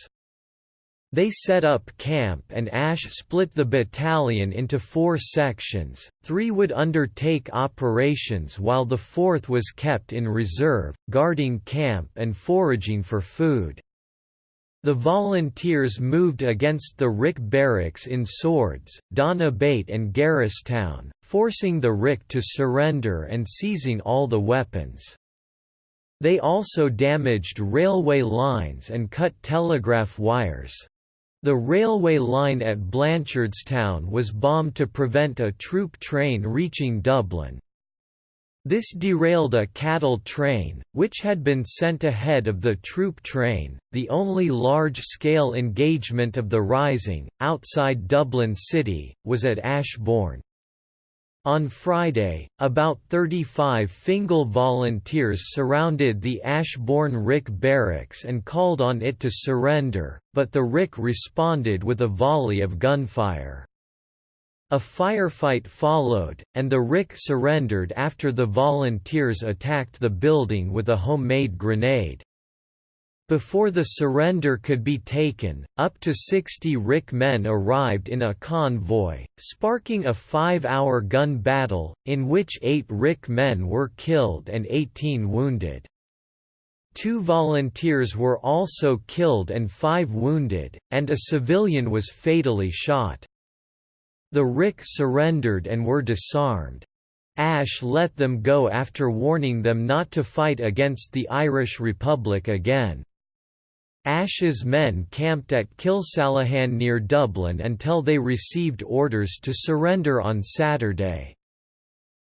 They set up camp and Ashe split the battalion into four sections, three would undertake operations while the fourth was kept in reserve, guarding camp and foraging for food. The volunteers moved against the RIC barracks in Swords, Donabate and Garristown, forcing the RIC to surrender and seizing all the weapons. They also damaged railway lines and cut telegraph wires. The railway line at Blanchardstown was bombed to prevent a troop train reaching Dublin. This derailed a cattle train, which had been sent ahead of the troop train. The only large scale engagement of the Rising, outside Dublin City, was at Ashbourne. On Friday, about 35 Fingal volunteers surrounded the Ashbourne RIC barracks and called on it to surrender, but the RIC responded with a volley of gunfire. A firefight followed, and the RIC surrendered after the volunteers attacked the building with a homemade grenade. Before the surrender could be taken, up to 60 RIC men arrived in a convoy, sparking a five-hour gun battle, in which eight RIC men were killed and 18 wounded. Two volunteers were also killed and five wounded, and a civilian was fatally shot. The RIC surrendered and were disarmed. Ashe let them go after warning them not to fight against the Irish Republic again. Ashe's men camped at Kilsallaghan near Dublin until they received orders to surrender on Saturday.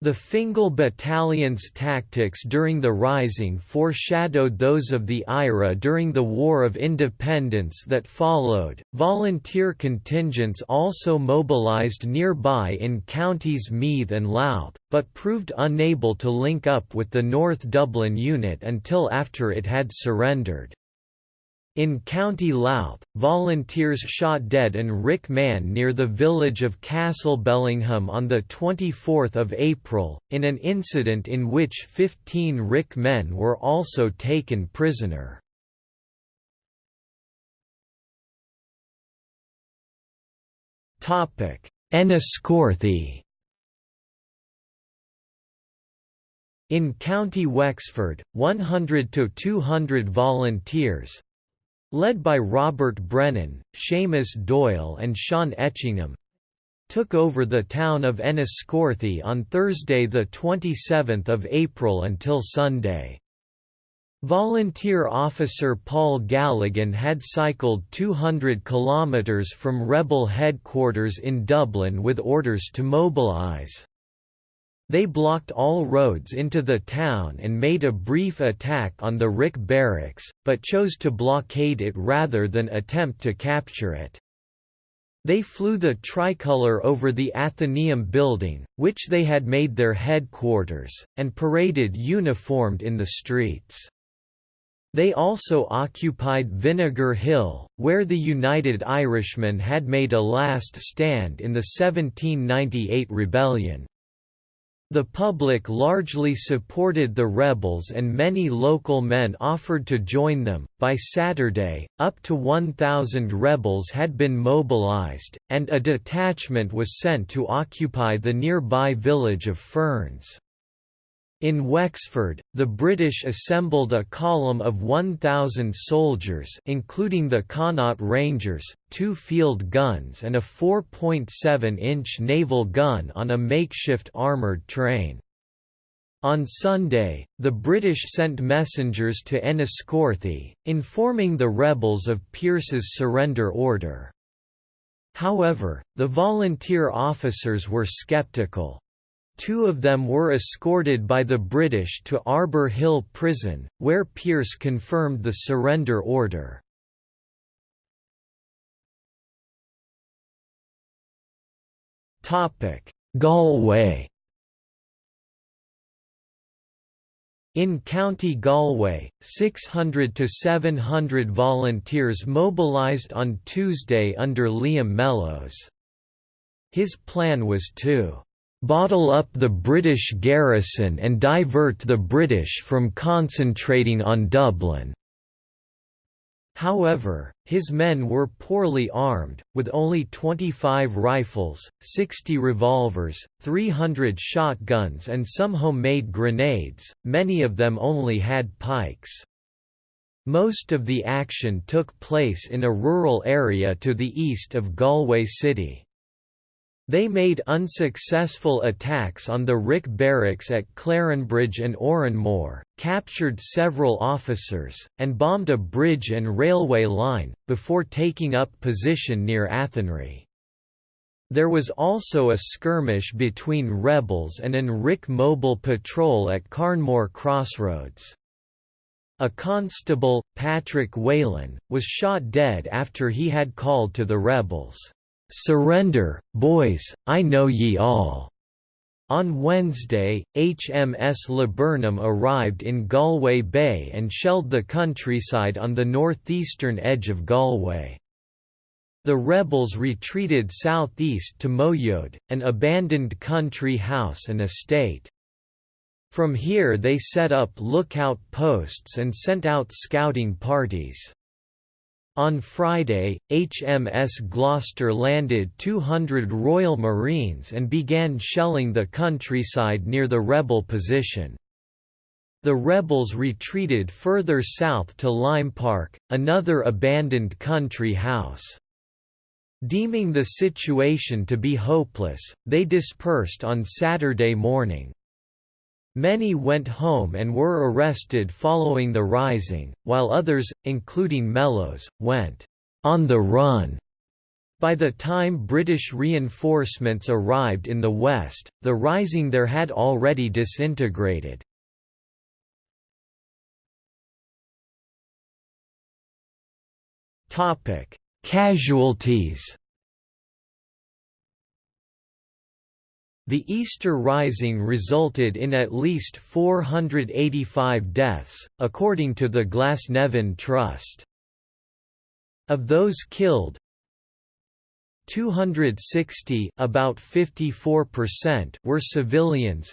The Fingal Battalion's tactics during the Rising foreshadowed those of the IRA during the War of Independence that followed. Volunteer contingents also mobilised nearby in counties Meath and Louth, but proved unable to link up with the North Dublin unit until after it had surrendered. In County Louth, volunteers shot dead and RIC Man near the village of Castlebellingham on 24 April, in an incident in which 15 RIC men were also taken prisoner. Enniscorthy In County Wexford, 100 to 200 volunteers, led by Robert Brennan, Seamus Doyle and Sean Etchingham, took over the town of Enniscorthy on Thursday 27 April until Sunday. Volunteer officer Paul Galligan had cycled 200 kilometres from rebel headquarters in Dublin with orders to mobilise. They blocked all roads into the town and made a brief attack on the RIC barracks, but chose to blockade it rather than attempt to capture it. They flew the tricolour over the Athenaeum building, which they had made their headquarters, and paraded uniformed in the streets. They also occupied Vinegar Hill, where the United Irishmen had made a last stand in the 1798 rebellion. The public largely supported the rebels and many local men offered to join them. By Saturday, up to 1,000 rebels had been mobilized, and a detachment was sent to occupy the nearby village of Ferns. In Wexford, the British assembled a column of 1,000 soldiers including the Connaught Rangers, two field guns and a 4.7-inch naval gun on a makeshift armoured train. On Sunday, the British sent messengers to Enniscorthy, informing the rebels of Pearse's surrender order. However, the volunteer officers were sceptical. Two of them were escorted by the British to Arbour Hill Prison, where Pearse confirmed the surrender order. Galway In County Galway, 600 to 700 volunteers mobilised on Tuesday under Liam Mellows. His plan was to bottle up the British garrison and divert the British from concentrating on Dublin. However, his men were poorly armed, with only 25 rifles, 60 revolvers, 300 shotguns and some homemade grenades, many of them only had pikes. Most of the action took place in a rural area to the east of Galway city. They made unsuccessful attacks on the RIC barracks at Clarenbridge and Oranmore, captured several officers, and bombed a bridge and railway line, before taking up position near Athenry. There was also a skirmish between rebels and an RIC mobile patrol at Carnmore Crossroads. A constable, Patrick Whelan, was shot dead after he had called to the rebels, "'Surrender, boys, I know ye all'". On Wednesday, HMS Laburnum arrived in Galway Bay and shelled the countryside on the northeastern edge of Galway. The rebels retreated southeast to Moyode, an abandoned country house and estate. From here they set up lookout posts and sent out scouting parties. On Friday, HMS Gloucester landed 200 Royal Marines and began shelling the countryside near the rebel position. The rebels retreated further south to Lime Park, another abandoned country house. Deeming the situation to be hopeless, they dispersed on Saturday morning. Many went home and were arrested following the rising, while others, including Mellows, went on the run. By the time British reinforcements arrived in the west, the rising there had already disintegrated. Casualties The Easter Rising resulted in at least 485 deaths, according to the Glasnevin Trust. Of those killed, 260 about 54% were civilians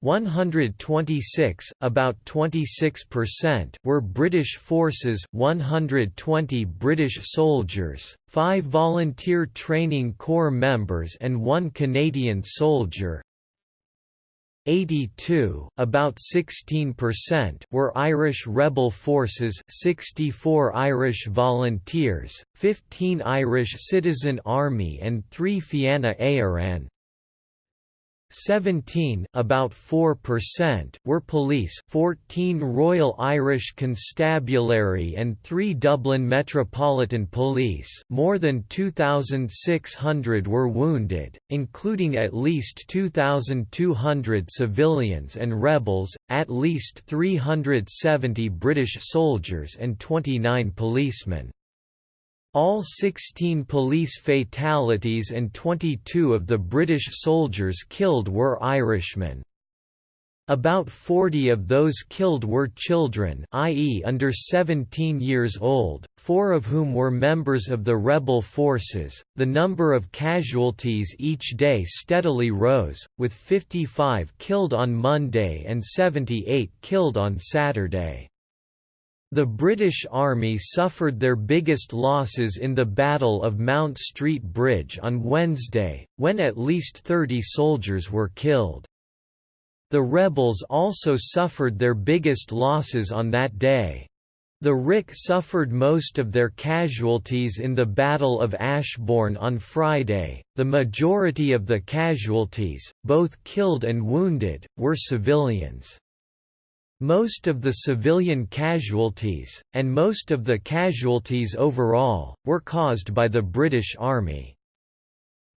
126, about 26%, were British forces 120 British soldiers, 5 volunteer training corps members and 1 Canadian soldier. 82 about 16% were Irish rebel forces 64 Irish volunteers, 15 Irish Citizen Army and 3 Fianna Éireann 17 about 4% were police 14 Royal Irish Constabulary and 3 Dublin Metropolitan Police more than 2,600 were wounded, including at least 2,200 civilians and rebels, at least 370 British soldiers and 29 policemen. All 16 police fatalities and 22 of the British soldiers killed were Irishmen. About 40 of those killed were children i.e. under 17 years old, four of whom were members of the rebel forces. The number of casualties each day steadily rose, with 55 killed on Monday and 78 killed on Saturday. The British Army suffered their biggest losses in the Battle of Mount Street Bridge on Wednesday, when at least 30 soldiers were killed. The rebels also suffered their biggest losses on that day. The RIC suffered most of their casualties in the Battle of Ashbourne on Friday. The majority of the casualties, both killed and wounded, were civilians. Most of the civilian casualties, and most of the casualties overall, were caused by the British Army.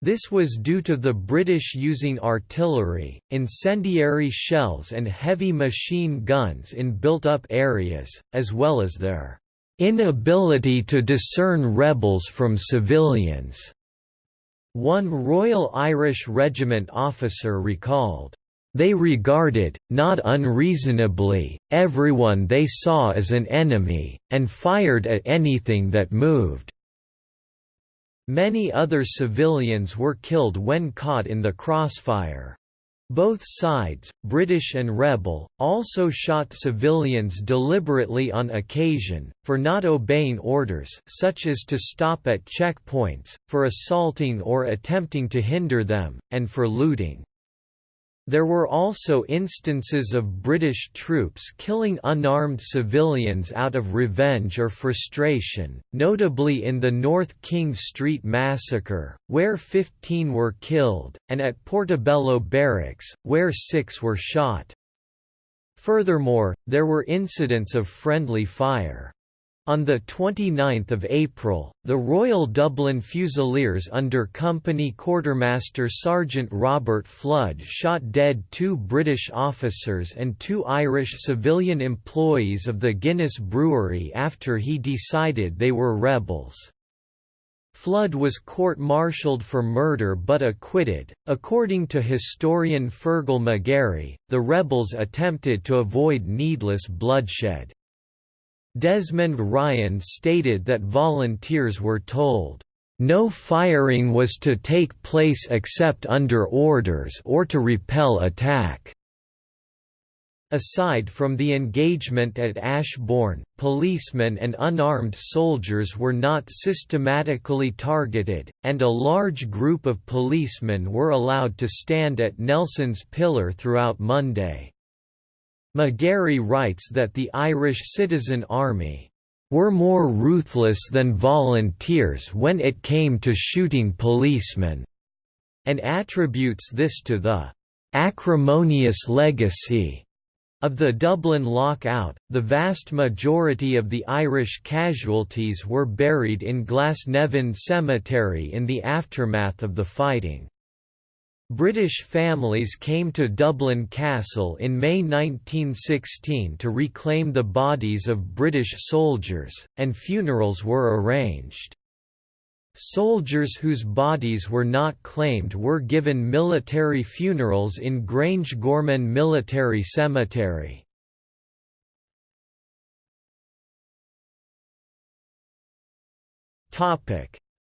This was due to the British using artillery, incendiary shells and heavy machine guns in built-up areas, as well as their inability to discern rebels from civilians. One Royal Irish Regiment officer recalled, they regarded, not unreasonably, everyone they saw as an enemy, and fired at anything that moved. Many other civilians were killed when caught in the crossfire. Both sides, British and rebel, also shot civilians deliberately on occasion, for not obeying orders such as to stop at checkpoints, for assaulting or attempting to hinder them, and for looting. There were also instances of British troops killing unarmed civilians out of revenge or frustration, notably in the North King Street massacre, where 15 were killed, and at Portobello Barracks, where six were shot. Furthermore, there were incidents of friendly fire. On 29 April, the Royal Dublin Fusiliers under Company Quartermaster Sergeant Robert Flood shot dead two British officers and two Irish civilian employees of the Guinness Brewery after he decided they were rebels. Flood was court-martialed for murder but acquitted. According to historian Fearghal McGarry, the rebels attempted to avoid needless bloodshed. Desmond Ryan stated that volunteers were told, "...no firing was to take place except under orders or to repel attack." Aside from the engagement at Ashbourne, policemen and unarmed soldiers were not systematically targeted, and a large group of policemen were allowed to stand at Nelson's Pillar throughout Monday. McGarry writes that the Irish Citizen Army were more ruthless than volunteers when it came to shooting policemen, and attributes this to the acrimonious legacy of the Dublin lockout. The vast majority of the Irish casualties were buried in Glasnevin Cemetery in the aftermath of the fighting. British families came to Dublin Castle in May 1916 to reclaim the bodies of British soldiers, and funerals were arranged. Soldiers whose bodies were not claimed were given military funerals in Grangegorman Military Cemetery.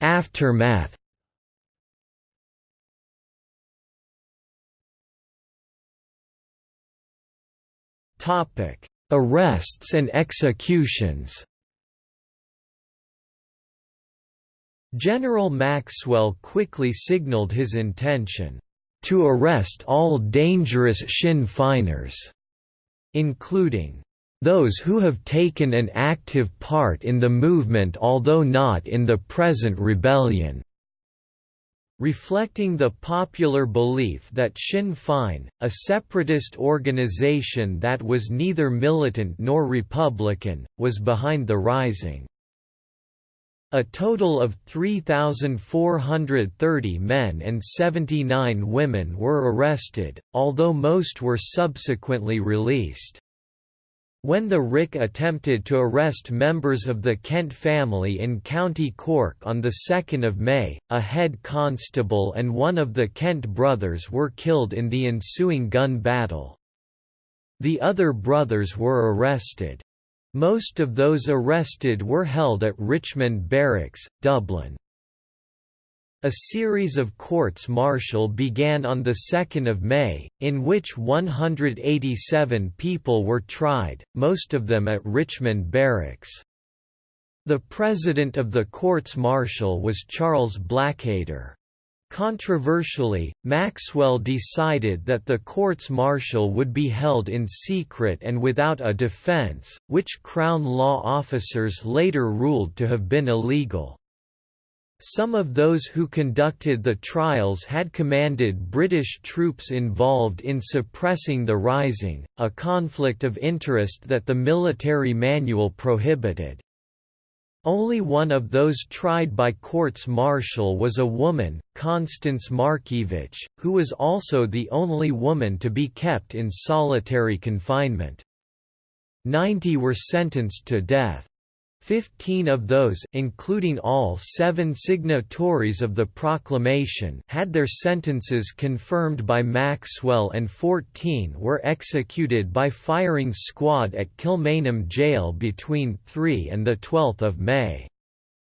Aftermath Arrests and executions. General Maxwell quickly signaled his intention to arrest all dangerous Sinn Féiners, including those who have taken an active part in the movement although not in the present rebellion. Reflecting the popular belief that Sinn Féin, a separatist organization that was neither militant nor Republican, was behind the rising. A total of 3,430 men and 79 women were arrested, although most were subsequently released. When the RIC attempted to arrest members of the Kent family in County Cork on 2 May, a head constable and one of the Kent brothers were killed in the ensuing gun battle. The other brothers were arrested. Most of those arrested were held at Richmond Barracks, Dublin. A series of courts-martial began on 2 May, in which 187 people were tried, most of them at Richmond Barracks. The president of the courts-martial was Charles Blackadder. Controversially, Maxwell decided that the courts-martial would be held in secret and without a defense, which Crown law officers later ruled to have been illegal. Some of those who conducted the trials had commanded British troops involved in suppressing the Rising, a conflict of interest that the military manual prohibited. Only one of those tried by courts-martial was a woman, Constance Markievicz, who was also the only woman to be kept in solitary confinement. Ninety were sentenced to death. Fifteen of those including all seven signatories of the proclamation had their sentences confirmed by Maxwell and 14 were executed by firing squad at Kilmainham Jail between 3 and 12 May.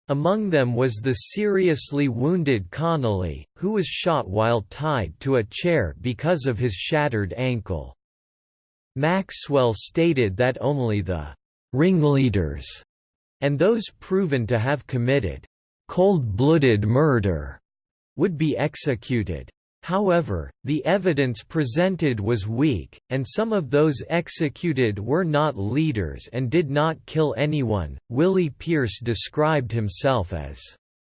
Among them was the seriously wounded Connolly, who was shot while tied to a chair because of his shattered ankle. Maxwell stated that only the ringleaders and those proven to have committed cold-blooded murder would be executed. However, the evidence presented was weak, and some of those executed were not leaders and did not kill anyone. Willie Pearse described himself as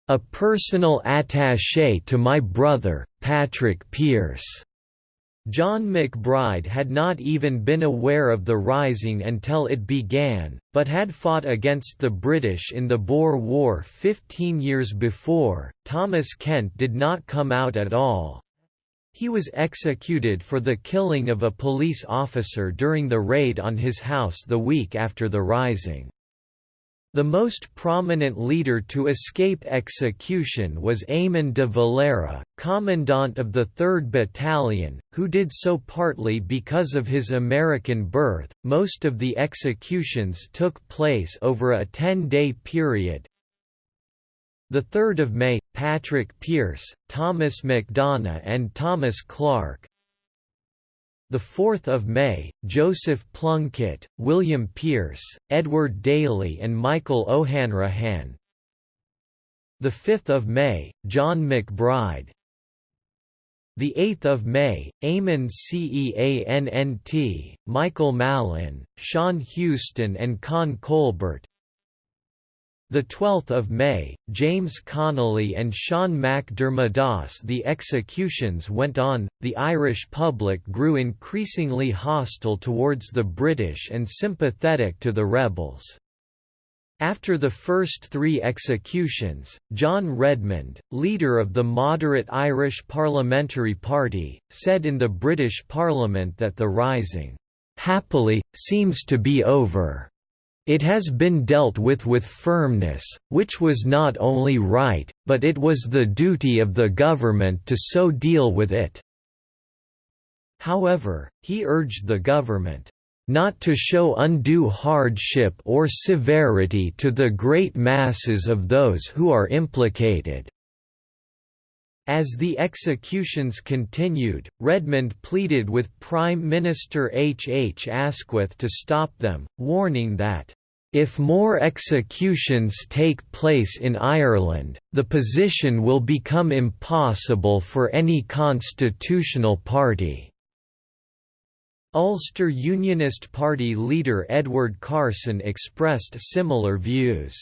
a personal attaché to my brother, Patrick Pearse. John MacBride had not even been aware of the Rising until it began, but had fought against the British in the Boer War 15 years before. Thomas Kent did not come out at all. He was executed for the killing of a police officer during the raid on his house the week after the Rising. The most prominent leader to escape execution was Eamon de Valera, commandant of the 3rd Battalion, who did so partly because of his American birth. Most of the executions took place over a 10-day period. The 3rd of May, Patrick Pearse, Thomas MacDonagh and Thomas Clarke, the 4th of May, Joseph Plunkett, William Pearse, Edward Daly and Michael O'Hanrahan. The 5th of May, John MacBride. The 8th of May, Eamon Ceannt, Michael Mallin, Sean Heuston and Con Colbert. The 12th of May, James Connolly and Sean MacDermodas The executions went on, the Irish public grew increasingly hostile towards the British and sympathetic to the rebels. After the first three executions, John Redmond, leader of the moderate Irish Parliamentary Party, said in the British Parliament that the Rising, "...happily, seems to be over." It has been dealt with with firmness, which was not only right, but it was the duty of the government to so deal with it." However, he urged the government, "...not to show undue hardship or severity to the great masses of those who are implicated." As the executions continued, Redmond pleaded with Prime Minister H. H. Asquith to stop them, warning that if more executions take place in Ireland, the position will become impossible for any constitutional party." Ulster Unionist Party leader Edward Carson expressed similar views.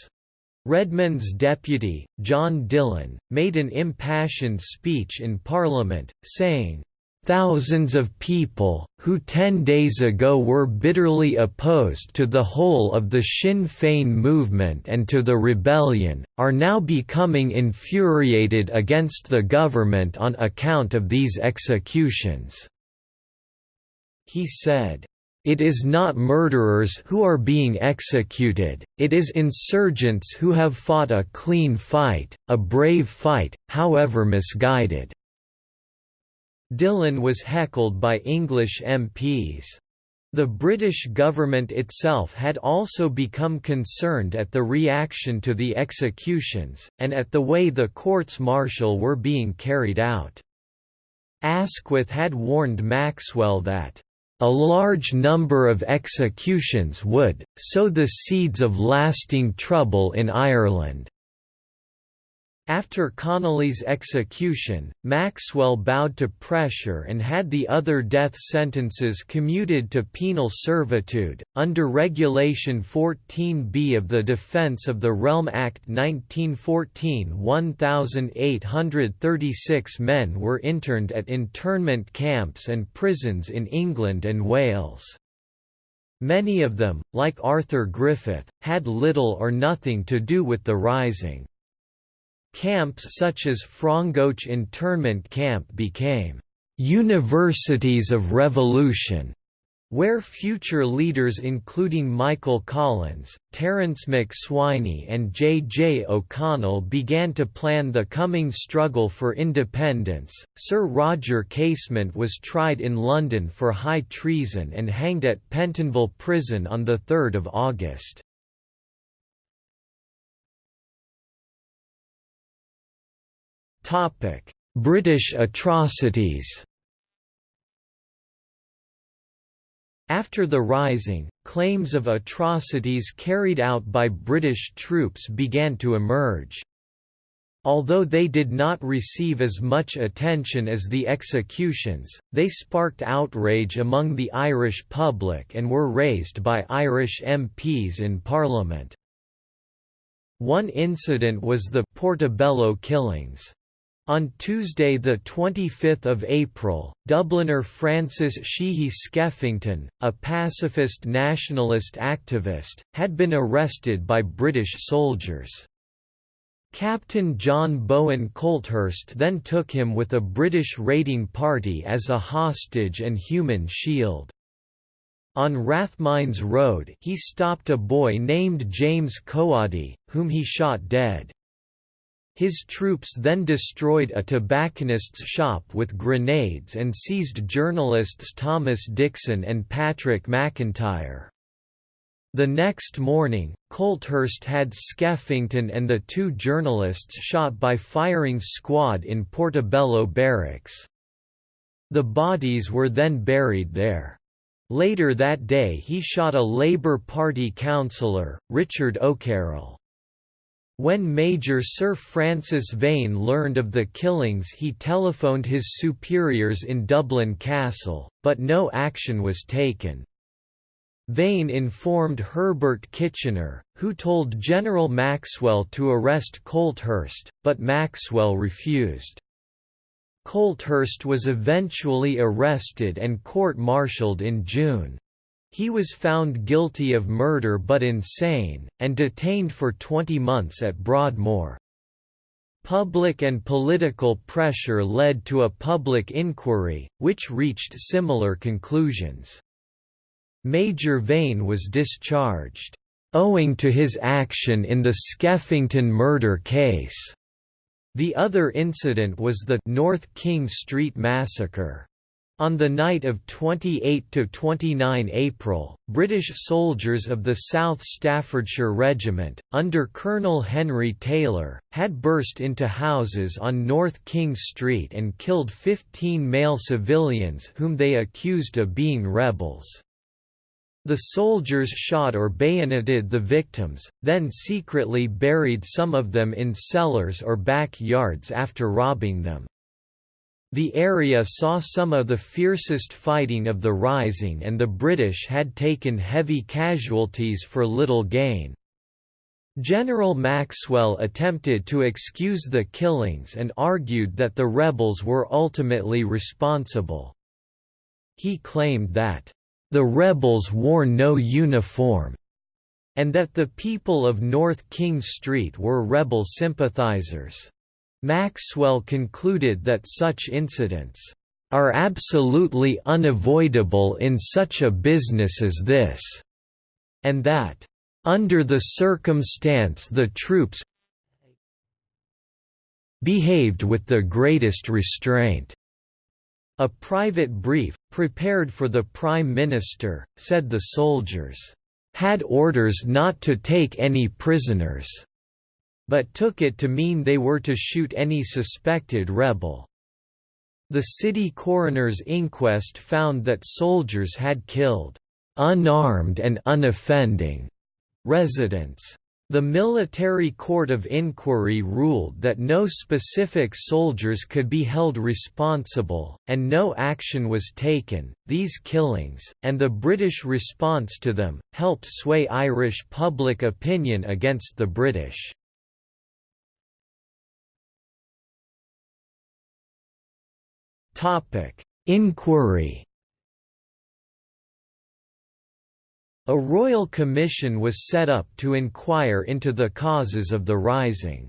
Redmond's deputy, John Dillon, made an impassioned speech in Parliament, saying, Thousands of people, who ten days ago were bitterly opposed to the whole of the Sinn Féin movement and to the rebellion, are now becoming infuriated against the government on account of these executions." He said, it is not murderers who are being executed, it is insurgents who have fought a clean fight, a brave fight, however misguided. Dillon was heckled by English MPs. The British government itself had also become concerned at the reaction to the executions, and at the way the courts-martial were being carried out. Asquith had warned Maxwell that, "...a large number of executions would, sow the seeds of lasting trouble in Ireland." After Connolly's execution, Maxwell bowed to pressure and had the other death sentences commuted to penal servitude. Under Regulation 14b of the Defence of the Realm Act 1914, 1,836 men were interned at internment camps and prisons in England and Wales. Many of them, like Arthur Griffith, had little or nothing to do with the Rising. Camps such as Frongoch internment camp became «universities of revolution», where future leaders including Michael Collins, Terence MacSwiney and J. J. O'Connell began to plan the coming struggle for independence. Sir Roger Casement was tried in London for high treason and hanged at Pentonville Prison on 3 August. British atrocities. After the Rising, claims of atrocities carried out by British troops began to emerge. Although they did not receive as much attention as the executions, they sparked outrage among the Irish public and were raised by Irish MPs in Parliament. One incident was the Portobello killings. On Tuesday 25 April, Dubliner Francis Sheehy Skeffington, a pacifist nationalist activist, had been arrested by British soldiers. Captain John Bowen Colthurst then took him with a British raiding party as a hostage and human shield. On Rathmines Road he stopped a boy named James Coade, whom he shot dead. His troops then destroyed a tobacconist's shop with grenades and seized journalists Thomas Dickson and Patrick McIntyre. The next morning, Colthurst had Skeffington and the two journalists shot by firing squad in Portobello Barracks. The bodies were then buried there. Later that day he shot a Labour Party councillor, Richard O'Carroll. When Major Sir Francis Vane learned of the killings he telephoned his superiors in Dublin Castle, but no action was taken. Vane informed Herbert Kitchener, who told General Maxwell to arrest Colthurst, but Maxwell refused. Colthurst was eventually arrested and court-martialed in June. He was found guilty of murder but insane, and detained for 20 months at Broadmoor. Public and political pressure led to a public inquiry, which reached similar conclusions. Major Vane was discharged, owing to his action in the Skeffington murder case. The other incident was the North King Street Massacre. On the night of 28–29 April, British soldiers of the South Staffordshire Regiment, under Colonel Henry Taylor, had burst into houses on North King Street and killed 15 male civilians whom they accused of being rebels. The soldiers shot or bayoneted the victims, then secretly buried some of them in cellars or back yards after robbing them. The area saw some of the fiercest fighting of the Rising and the British had taken heavy casualties for little gain. General Maxwell attempted to excuse the killings and argued that the rebels were ultimately responsible. He claimed that the rebels wore no uniform, and that the people of North King Street were rebel sympathizers. Maxwell concluded that such incidents are absolutely unavoidable in such a business as this, and that, under the circumstance the troops behaved with the greatest restraint. A private brief, prepared for the Prime Minister, said the soldiers, "...had orders not to take any prisoners," but took it to mean they were to shoot any suspected rebel. The city coroner's inquest found that soldiers had killed unarmed and unoffending residents. The Military Court of Inquiry ruled that no specific soldiers could be held responsible, and no action was taken. These killings, and the British response to them, helped sway Irish public opinion against the British. Inquiry A royal commission was set up to inquire into the causes of the rising.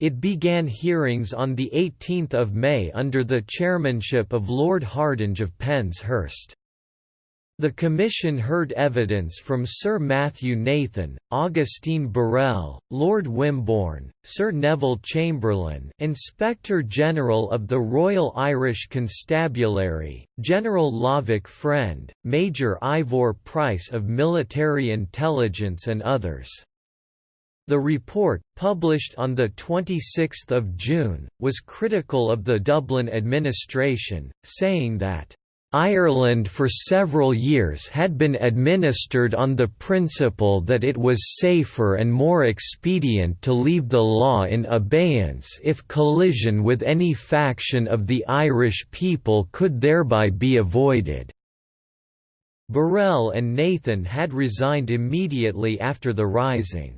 It began hearings on 18 May under the chairmanship of Lord Hardinge of Penshurst. The Commission heard evidence from Sir Matthew Nathan, Augustine Burrell, Lord Wimborne, Sir Neville Chamberlain Inspector General of the Royal Irish Constabulary, General Lovick Friend, Major Ivon Price of Military Intelligence and others. The report, published on 26 June, was critical of the Dublin administration, saying that Ireland for several years had been administered on the principle that it was safer and more expedient to leave the law in abeyance if collision with any faction of the Irish people could thereby be avoided. Burrell and Nathan had resigned immediately after the Rising.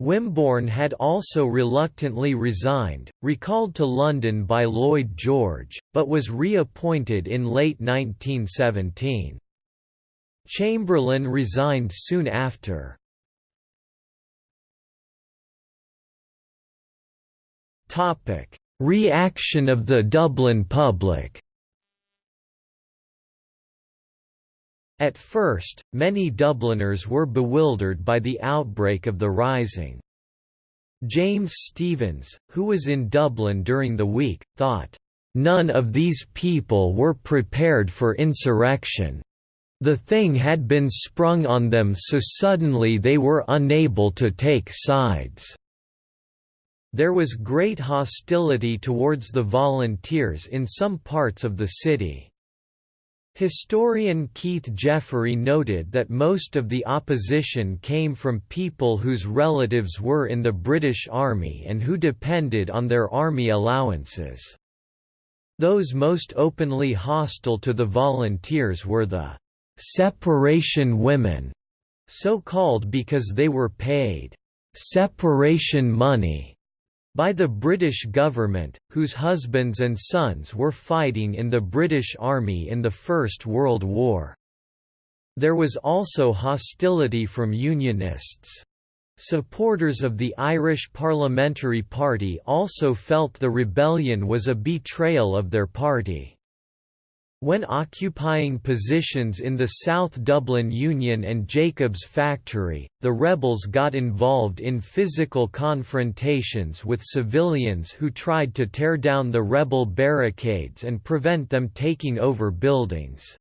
Wimborne had also reluctantly resigned, recalled to London by Lloyd George, but was reappointed in late 1917. Chamberlain resigned soon after. Reaction of the Dublin public At first, many Dubliners were bewildered by the outbreak of the Rising. James Stephens, who was in Dublin during the week, thought, "...none of these people were prepared for insurrection. The thing had been sprung on them so suddenly they were unable to take sides." There was great hostility towards the volunteers in some parts of the city. Historian Keith Jeffery noted that most of the opposition came from people whose relatives were in the British Army and who depended on their army allowances. Those most openly hostile to the volunteers were the «separation women», so called because they were paid «separation money» by the British government, whose husbands and sons were fighting in the British Army in the First World War. There was also hostility from Unionists. Supporters of the Irish Parliamentary Party also felt the rebellion was a betrayal of their party. When occupying positions in the South Dublin Union and Jacobs Factory, the rebels got involved in physical confrontations with civilians who tried to tear down the rebel barricades and prevent them taking over buildings.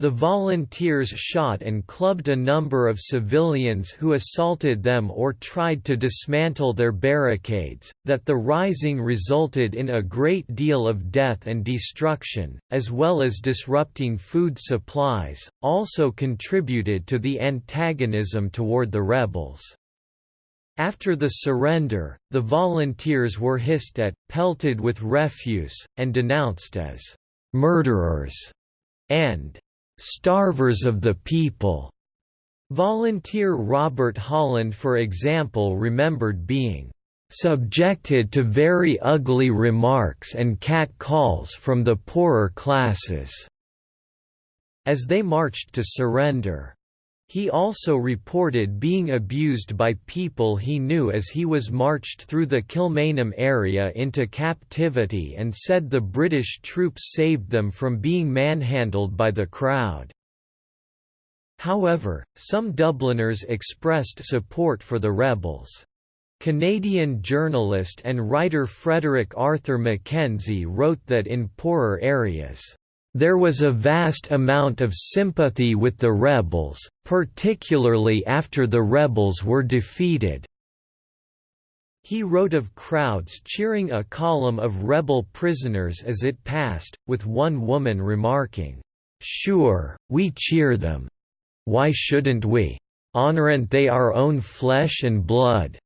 The volunteers shot and clubbed a number of civilians who assaulted them or tried to dismantle their barricades. That the rising resulted in a great deal of death and destruction, as well as disrupting food supplies, also contributed to the antagonism toward the rebels. After the surrender, the volunteers were hissed at, pelted with refuse, and denounced as murderers and starvers of the people. Volunteer Robert Holland for example remembered being subjected to very ugly remarks and cat calls from the poorer classes as they marched to surrender. He also reported being abused by people he knew as he was marched through the Kilmainham area into captivity and said the British troops saved them from being manhandled by the crowd. However, some Dubliners expressed support for the rebels. Canadian journalist and writer Frederick Arthur Mackenzie wrote that in poorer areas there was a vast amount of sympathy with the rebels, particularly after the rebels were defeated. He wrote of crowds cheering a column of rebel prisoners as it passed, with one woman remarking, "'Sure, we cheer them. Why shouldn't we? Honorant they our own flesh and blood?'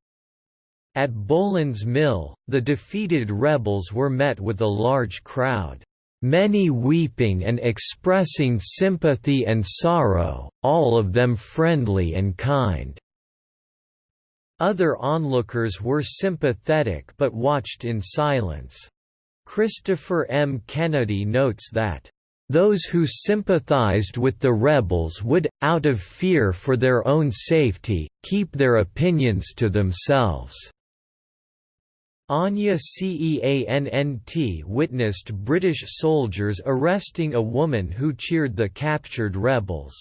At Boland's Mill, the defeated rebels were met with a large crowd many weeping and expressing sympathy and sorrow, all of them friendly and kind." Other onlookers were sympathetic but watched in silence. Christopher M. Kennedy notes that, "...those who sympathized with the rebels would, out of fear for their own safety, keep their opinions to themselves." Áine Ceannt witnessed British soldiers arresting a woman who cheered the captured rebels.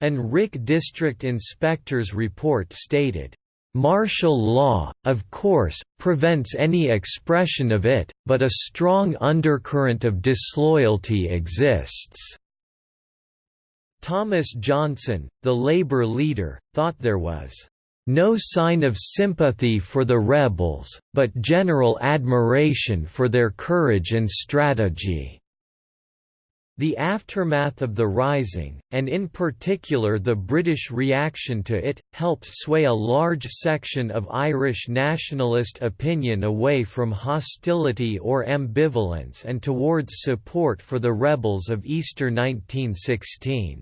An RIC district inspector's report stated, Martial law, of course, prevents any expression of it, but a strong undercurrent of disloyalty exists." Thomas Johnson, the Labour leader, thought there was no sign of sympathy for the rebels, but general admiration for their courage and strategy." The aftermath of the Rising, and in particular the British reaction to it, helped sway a large section of Irish nationalist opinion away from hostility or ambivalence and towards support for the rebels of Easter 1916.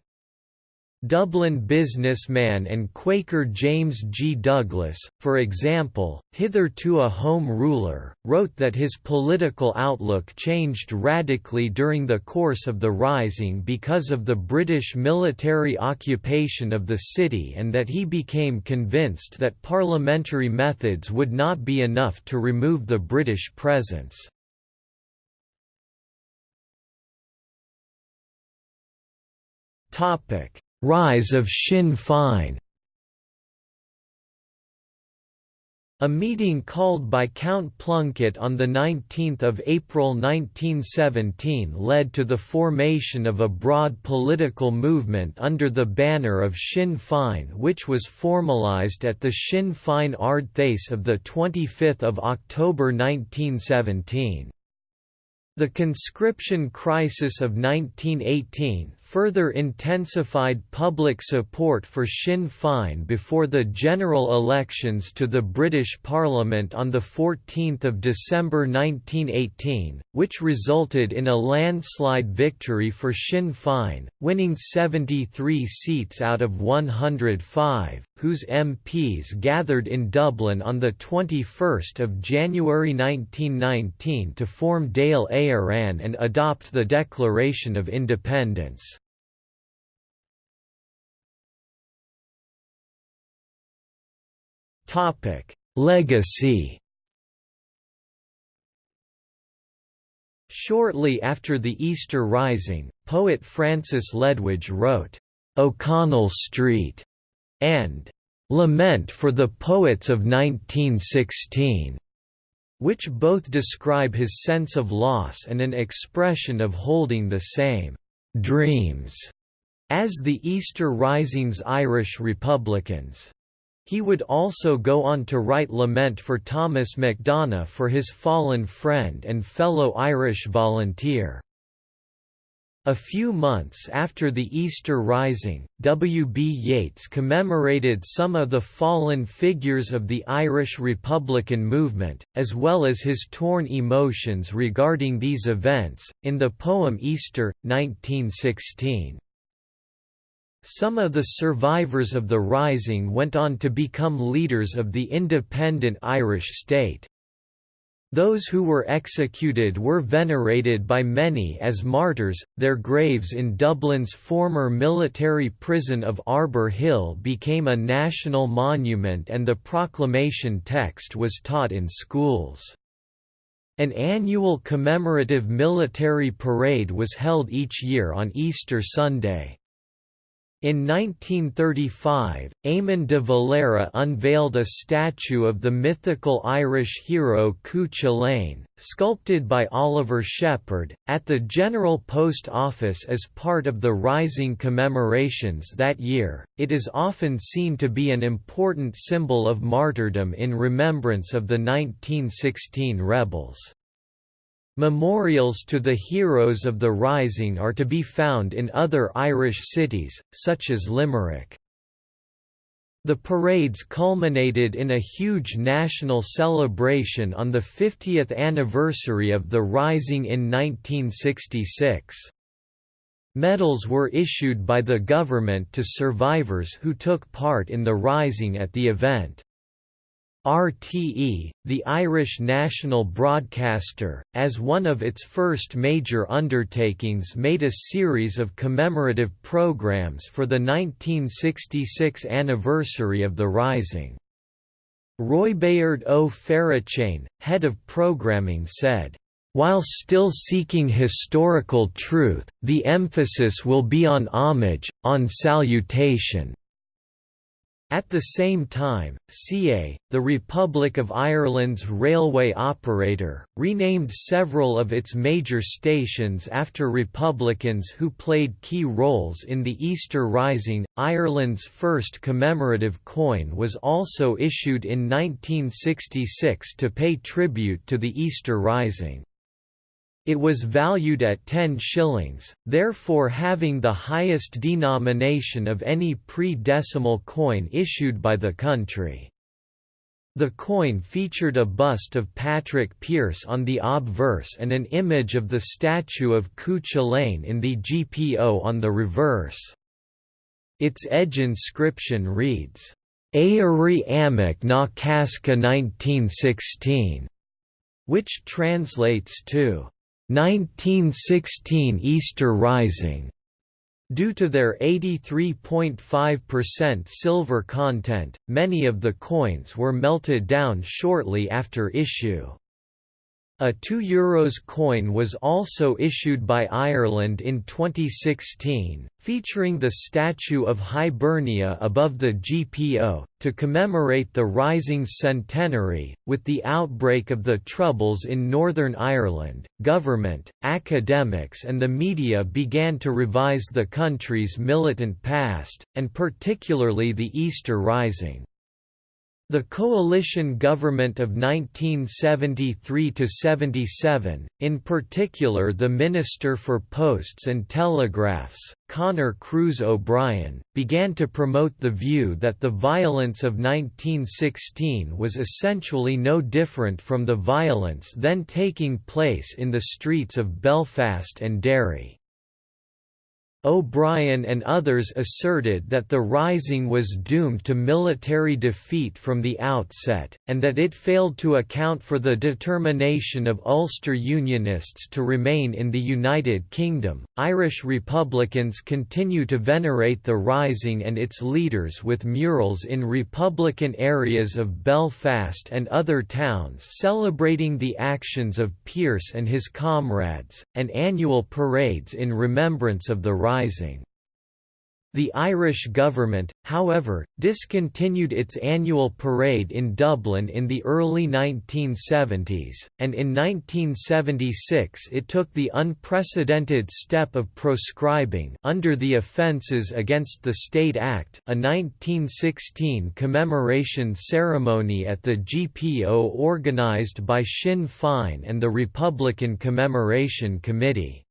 Dublin businessman and Quaker James G. Douglas, for example, hitherto a Home Ruler, wrote that his political outlook changed radically during the course of the Rising because of the British military occupation of the city and that he became convinced that parliamentary methods would not be enough to remove the British presence. Topic Rise of Sinn Féin A meeting called by Count Plunkett on 19 April 1917 led to the formation of a broad political movement under the banner of Sinn Féin which was formalised at the Sinn Féin Ard Fheis of 25 October 1917. The conscription crisis of 1918 further intensified public support for Sinn Féin before the general elections to the British Parliament on 14 December 1918, which resulted in a landslide victory for Sinn Féin, winning 73 seats out of 105, whose MPs gathered in Dublin on 21 January 1919 to form Dáil Éireann and adopt the Declaration of Independence. Legacy. Shortly after the Easter Rising, poet Francis Ledwidge wrote, "'O'Connell Street' and "'Lament for the Poets of 1916' which both describe his sense of loss and an expression of holding the same "'dreams' as the Easter Rising's Irish Republicans. He would also go on to write Lament for Thomas MacDonagh for his fallen friend and fellow Irish volunteer. A few months after the Easter Rising, W. B. Yeats commemorated some of the fallen figures of the Irish Republican movement, as well as his torn emotions regarding these events, in the poem Easter, 1916. Some of the survivors of the Rising went on to become leaders of the independent Irish state. Those who were executed were venerated by many as martyrs. Their graves in Dublin's former military prison of Arbour Hill became a national monument and the proclamation text was taught in schools. An annual commemorative military parade was held each year on Easter Sunday. In 1935, Eamon de Valera unveiled a statue of the mythical Irish hero Cú Chulainn, sculpted by Oliver Sheppard, at the General Post Office as part of the Rising commemorations that year. It is often seen to be an important symbol of martyrdom in remembrance of the 1916 rebels. Memorials to the heroes of the Rising are to be found in other Irish cities, such as Limerick. The parades culminated in a huge national celebration on the 50th anniversary of the Rising in 1966. Medals were issued by the government to survivors who took part in the Rising at the event. RTE, the Irish national broadcaster, as one of its first major undertakings made a series of commemorative programmes for the 1966 anniversary of the Rising. Roibeárd O. Head of programming said, while still seeking historical truth, the emphasis will be on homage, on salutation. At the same time, CIÉ, the Republic of Ireland's railway operator, renamed several of its major stations after Republicans who played key roles in the Easter Rising. Ireland's first commemorative coin was also issued in 1966 to pay tribute to the Easter Rising. It was valued at 10 shillings, therefore having the highest denomination of any pre-decimal coin issued by the country. The coin featured a bust of Patrick Pearse on the obverse and an image of the statue of Cu Chulainn in the GPO on the reverse. Its edge inscription reads, Éirí Amach na Cásca 1916, which translates to 1916 Easter Rising. Due to their 83.5% silver content, many of the coins were melted down shortly after issue. A €2 coin was also issued by Ireland in 2016, featuring the statue of Hibernia above the GPO, to commemorate the Rising's centenary. With the outbreak of the Troubles in Northern Ireland, government, academics, and the media began to revise the country's militant past, and particularly the Easter Rising. The coalition government of 1973–77, in particular the Minister for Posts and Telegraphs, Conor Cruise O'Brien, began to promote the view that the violence of 1916 was essentially no different from the violence then taking place in the streets of Belfast and Derry. O'Brien and others asserted that the Rising was doomed to military defeat from the outset, and that it failed to account for the determination of Ulster Unionists to remain in the United Kingdom. Irish Republicans continue to venerate the Rising and its leaders with murals in Republican areas of Belfast and other towns celebrating the actions of Pearse and his comrades, and annual parades in remembrance of the Rising rising. The Irish government, however, discontinued its annual parade in Dublin in the early 1970s, and in 1976 it took the unprecedented step of proscribing under the Offences Against the State Act a 1916 commemoration ceremony at the GPO organised by Sinn Féin and the Republican Commemoration Committee.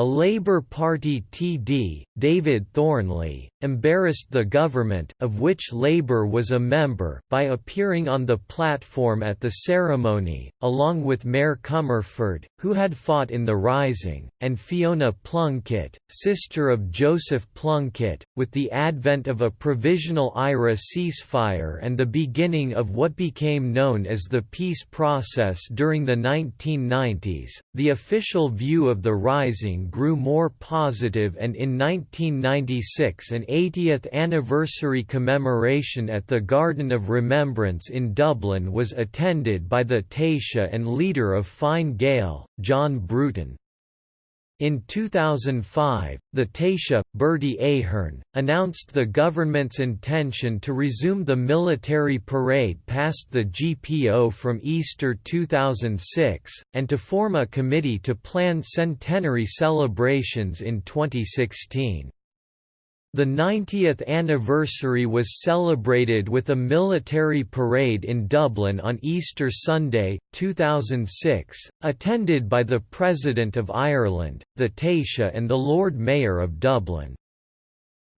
A Labour Party TD, David Thornley, embarrassed the government of which Labour was a member by appearing on the platform at the ceremony, along with Máire Comerford, who had fought in the Rising, and Fiona Plunkett, sister of Joseph Plunkett, with the advent of a provisional IRA ceasefire and the beginning of what became known as the peace process during the 1990s. The official view of the Rising grew more positive and in 1996 an 80th anniversary commemoration at the Garden of Remembrance in Dublin was attended by the Taoiseach and leader of Fine Gael, John Bruton. In 2005, the Taoiseach, Bertie Ahern, announced the government's intention to resume the military parade past the GPO from Easter 2006, and to form a committee to plan centenary celebrations in 2016. The 90th anniversary was celebrated with a military parade in Dublin on Easter Sunday, 2006, attended by the President of Ireland, the Taoiseach and the Lord Mayor of Dublin.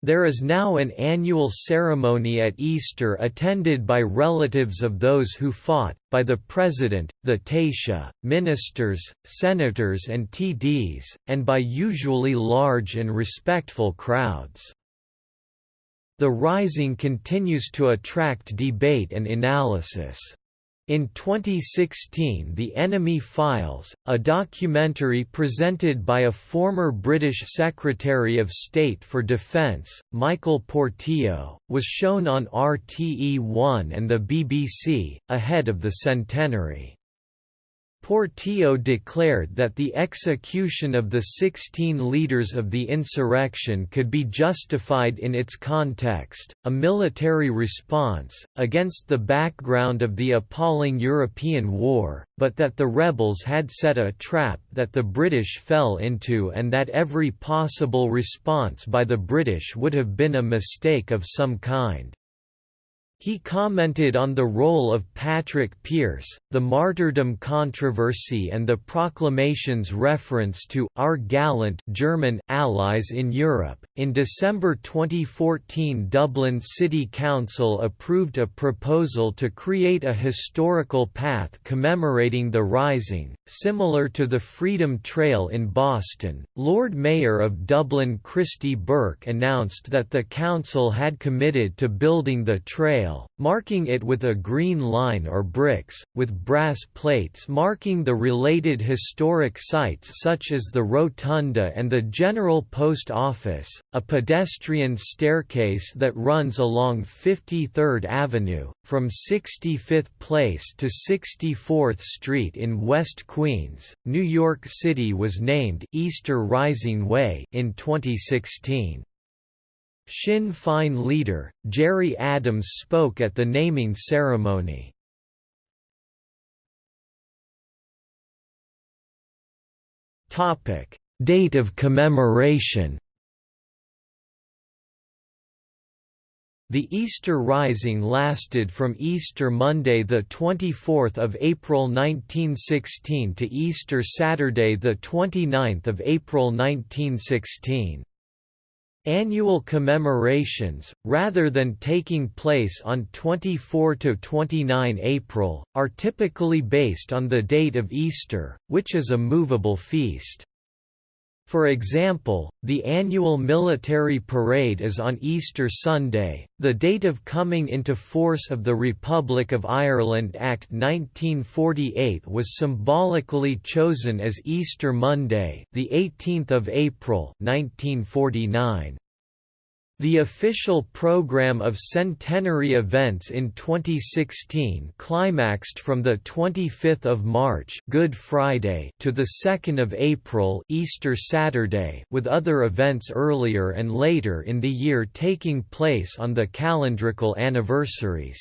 There is now an annual ceremony at Easter attended by relatives of those who fought, by the President, the Taoiseach, ministers, senators and TDs, and by usually large and respectful crowds. The Rising continues to attract debate and analysis. In 2016 The Enemy Files, a documentary presented by a former British Secretary of State for Defence, Michael Portillo, was shown on RTE1 and the BBC, ahead of the centenary. Portillo declared that the execution of the 16 leaders of the insurrection could be justified in its context, a military response, against the background of the appalling European war, but that the rebels had set a trap that the British fell into and that every possible response by the British would have been a mistake of some kind. He commented on the role of Patrick Pearse, the martyrdom controversy and the proclamation's reference to «our gallant» German allies in Europe. In December 2014 Dublin City Council approved a proposal to create a historical path commemorating the Rising, similar to the Freedom Trail in Boston. Lord Mayor of Dublin Christy Burke announced that the council had committed to building the trail marking it with a green line or bricks, with brass plates marking the related historic sites such as the Rotunda and the General Post Office, a pedestrian staircase that runs along 53rd Avenue, from 65th Place to 64th Street in West Queens, New York City was named Easter Rising Way in 2016. Sinn Féin leader, Gerry Adams spoke at the naming ceremony. Date of commemoration The Easter Rising lasted from Easter Monday 24 April 1916 to Easter Saturday 29 April 1916. Annual commemorations, rather than taking place on 24–29 April, are typically based on the date of Easter, which is a movable feast. For example, the annual military parade is on Easter Sunday. The date of coming into force of the Republic of Ireland Act 1948 was symbolically chosen as Easter Monday, the 18th of April, 1949. The official program of centenary events in 2016 climaxed from the 25th of March, Good Friday, to the 2nd of April, Easter Saturday, with other events earlier and later in the year taking place on the calendrical anniversaries.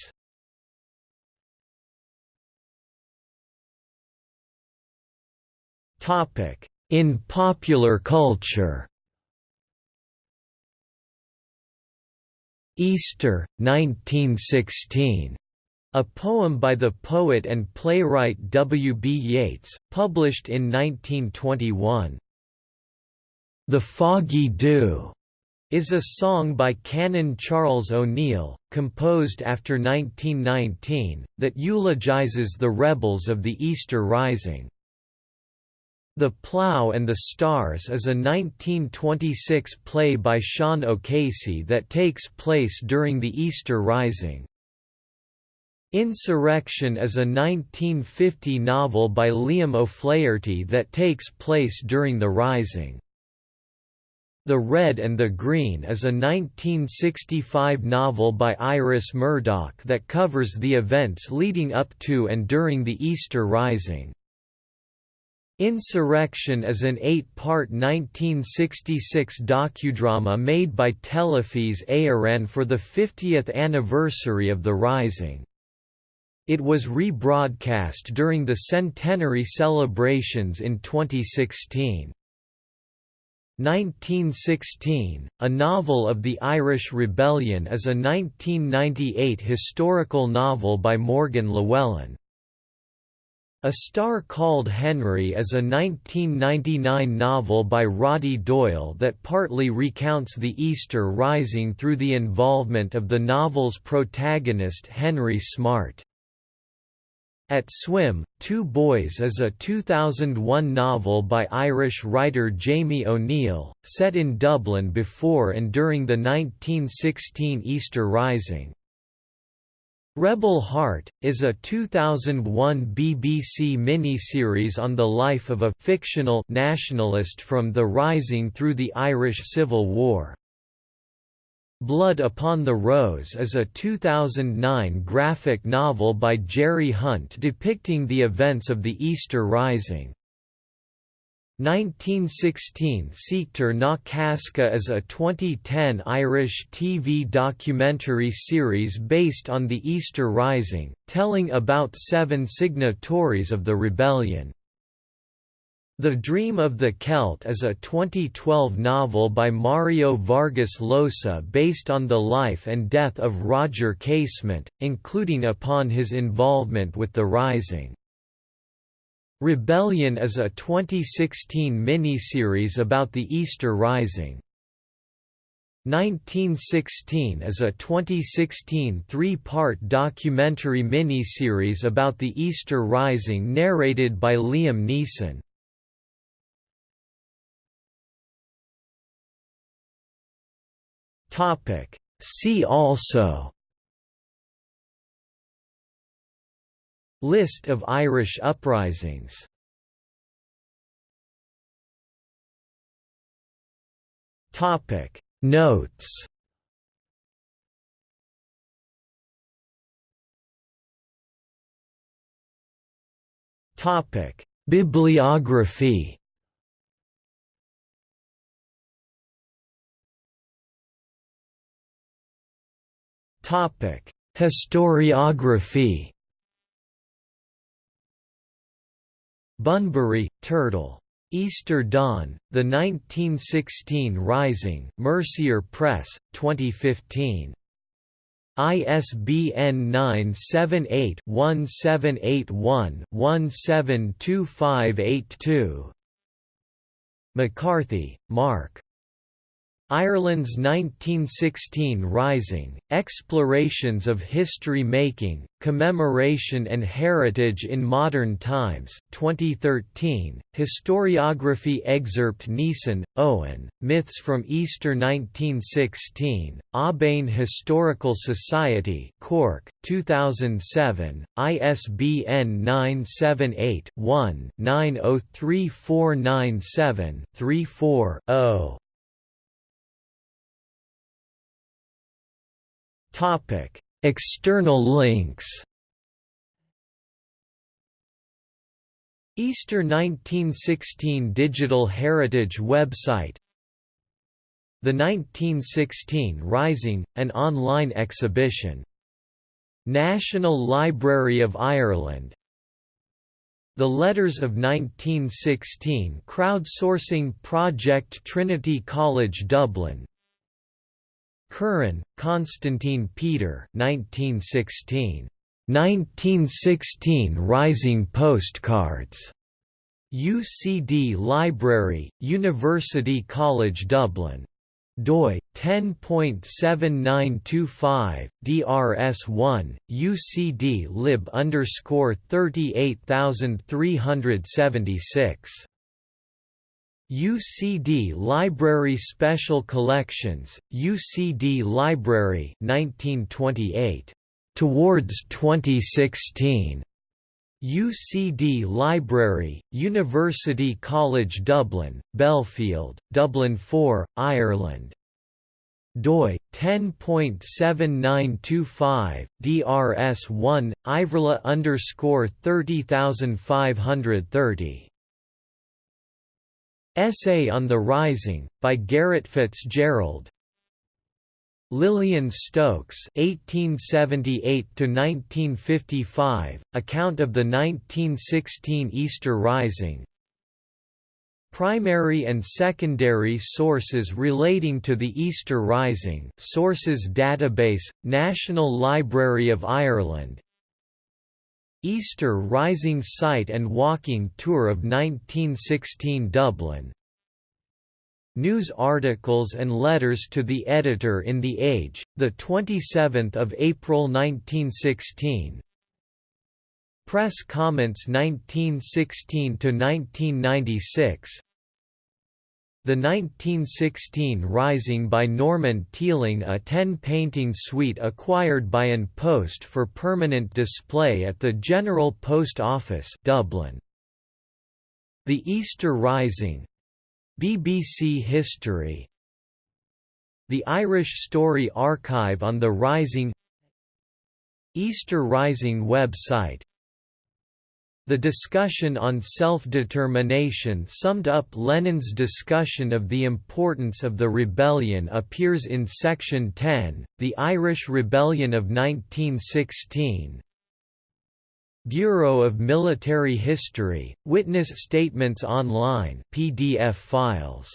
Topic: In popular culture. Easter, 1916. A poem by the poet and playwright W. B. Yeats, published in 1921. The Foggy Dew is a song by Canon Charles O'Neill, composed after 1919, that eulogizes the rebels of the Easter Rising. The Plough and the Stars is a 1926 play by Sean O'Casey that takes place during the Easter Rising. Insurrection is a 1950 novel by Liam O'Flaherty that takes place during the Rising. The Red and the Green is a 1965 novel by Iris Murdoch that covers the events leading up to and during the Easter Rising. Insurrection is an eight-part 1966 docudrama made by Telefís Éireann for the 50th anniversary of the Rising. It was rebroadcast during the centenary celebrations in 2016. 1916, A Novel of the Irish Rebellion is a 1998 historical novel by Morgan Llywelyn. A Star Called Henry is a 1999 novel by Roddy Doyle that partly recounts the Easter Rising through the involvement of the novel's protagonist Henry Smart. At Swim, Two Boys is a 2001 novel by Irish writer Jamie O'Neill, set in Dublin before and during the 1916 Easter Rising. Rebel Heart, is a 2001 BBC miniseries on the life of a fictional nationalist from the Rising through the Irish Civil War. Blood Upon the Rose is a 2009 graphic novel by Gerry Hunt depicting the events of the Easter Rising. 1916 Seachtar na Casca is a 2010 Irish TV documentary series based on the Easter Rising, telling about seven signatories of the rebellion. The Dream of the Celt is a 2012 novel by Mario Vargas Llosa based on the life and death of Roger Casement, including upon his involvement with the Rising. Rebellion is a 2016 miniseries about the Easter Rising. 1916 is a 2016 three-part documentary miniseries about the Easter Rising narrated by Liam Neeson. See also List of Irish uprisings. Topic. Notes. Topic. Bibliography. Topic: Historiography. Bunbury, Turtle. Easter Dawn, The 1916 Rising Mercier Press, 2015. ISBN 978-1781-172582 McCarthy, Mark. Ireland's 1916 Rising, Explorations of History-Making, Commemoration and Heritage in Modern Times, 2013, Historiography Excerpt Neeson, Eoin, Myths from Easter 1916, Aubane Historical Society Cork, 2007, ISBN 978-1-903497-34-0. Topic: External links. Easter 1916 Digital Heritage website The 1916 Rising, an online exhibition. National Library of Ireland The Letters of 1916 crowdsourcing project Trinity College Dublin Curran, Constantine Peter 1916. 1916 Rising Postcards. UCD Library, University College Dublin. doi 10.7925 DRS1 UCD lib underscore 38376 UCD Library Special Collections, UCD Library 1928. Towards 2016. UCD Library, University College Dublin, Belfield, Dublin 4, Ireland. doi 10.7925 DRS1 Iverla underscore 30530 Essay on the Rising, by Garret FitzGerald Lillian Stokes (1878–1955), account of the 1916 Easter Rising. Primary and secondary sources relating to the Easter Rising. Sources database, National Library of Ireland. Easter Rising Site and Walking Tour of 1916 Dublin. News articles and letters to the editor in The Age, 27 April 1916 Press comments 1916–1996 the 1916 Rising by Norman Teeling a 10-painting suite acquired by An Post for permanent display at the General Post Office Dublin. The Easter Rising BBC History The Irish Story Archive on the Rising Easter Rising website the discussion on self-determination summed up Lenin's discussion of the importance of the rebellion appears in Section 10, The Irish Rebellion of 1916. Bureau of Military History, Witness Statements Online PDF files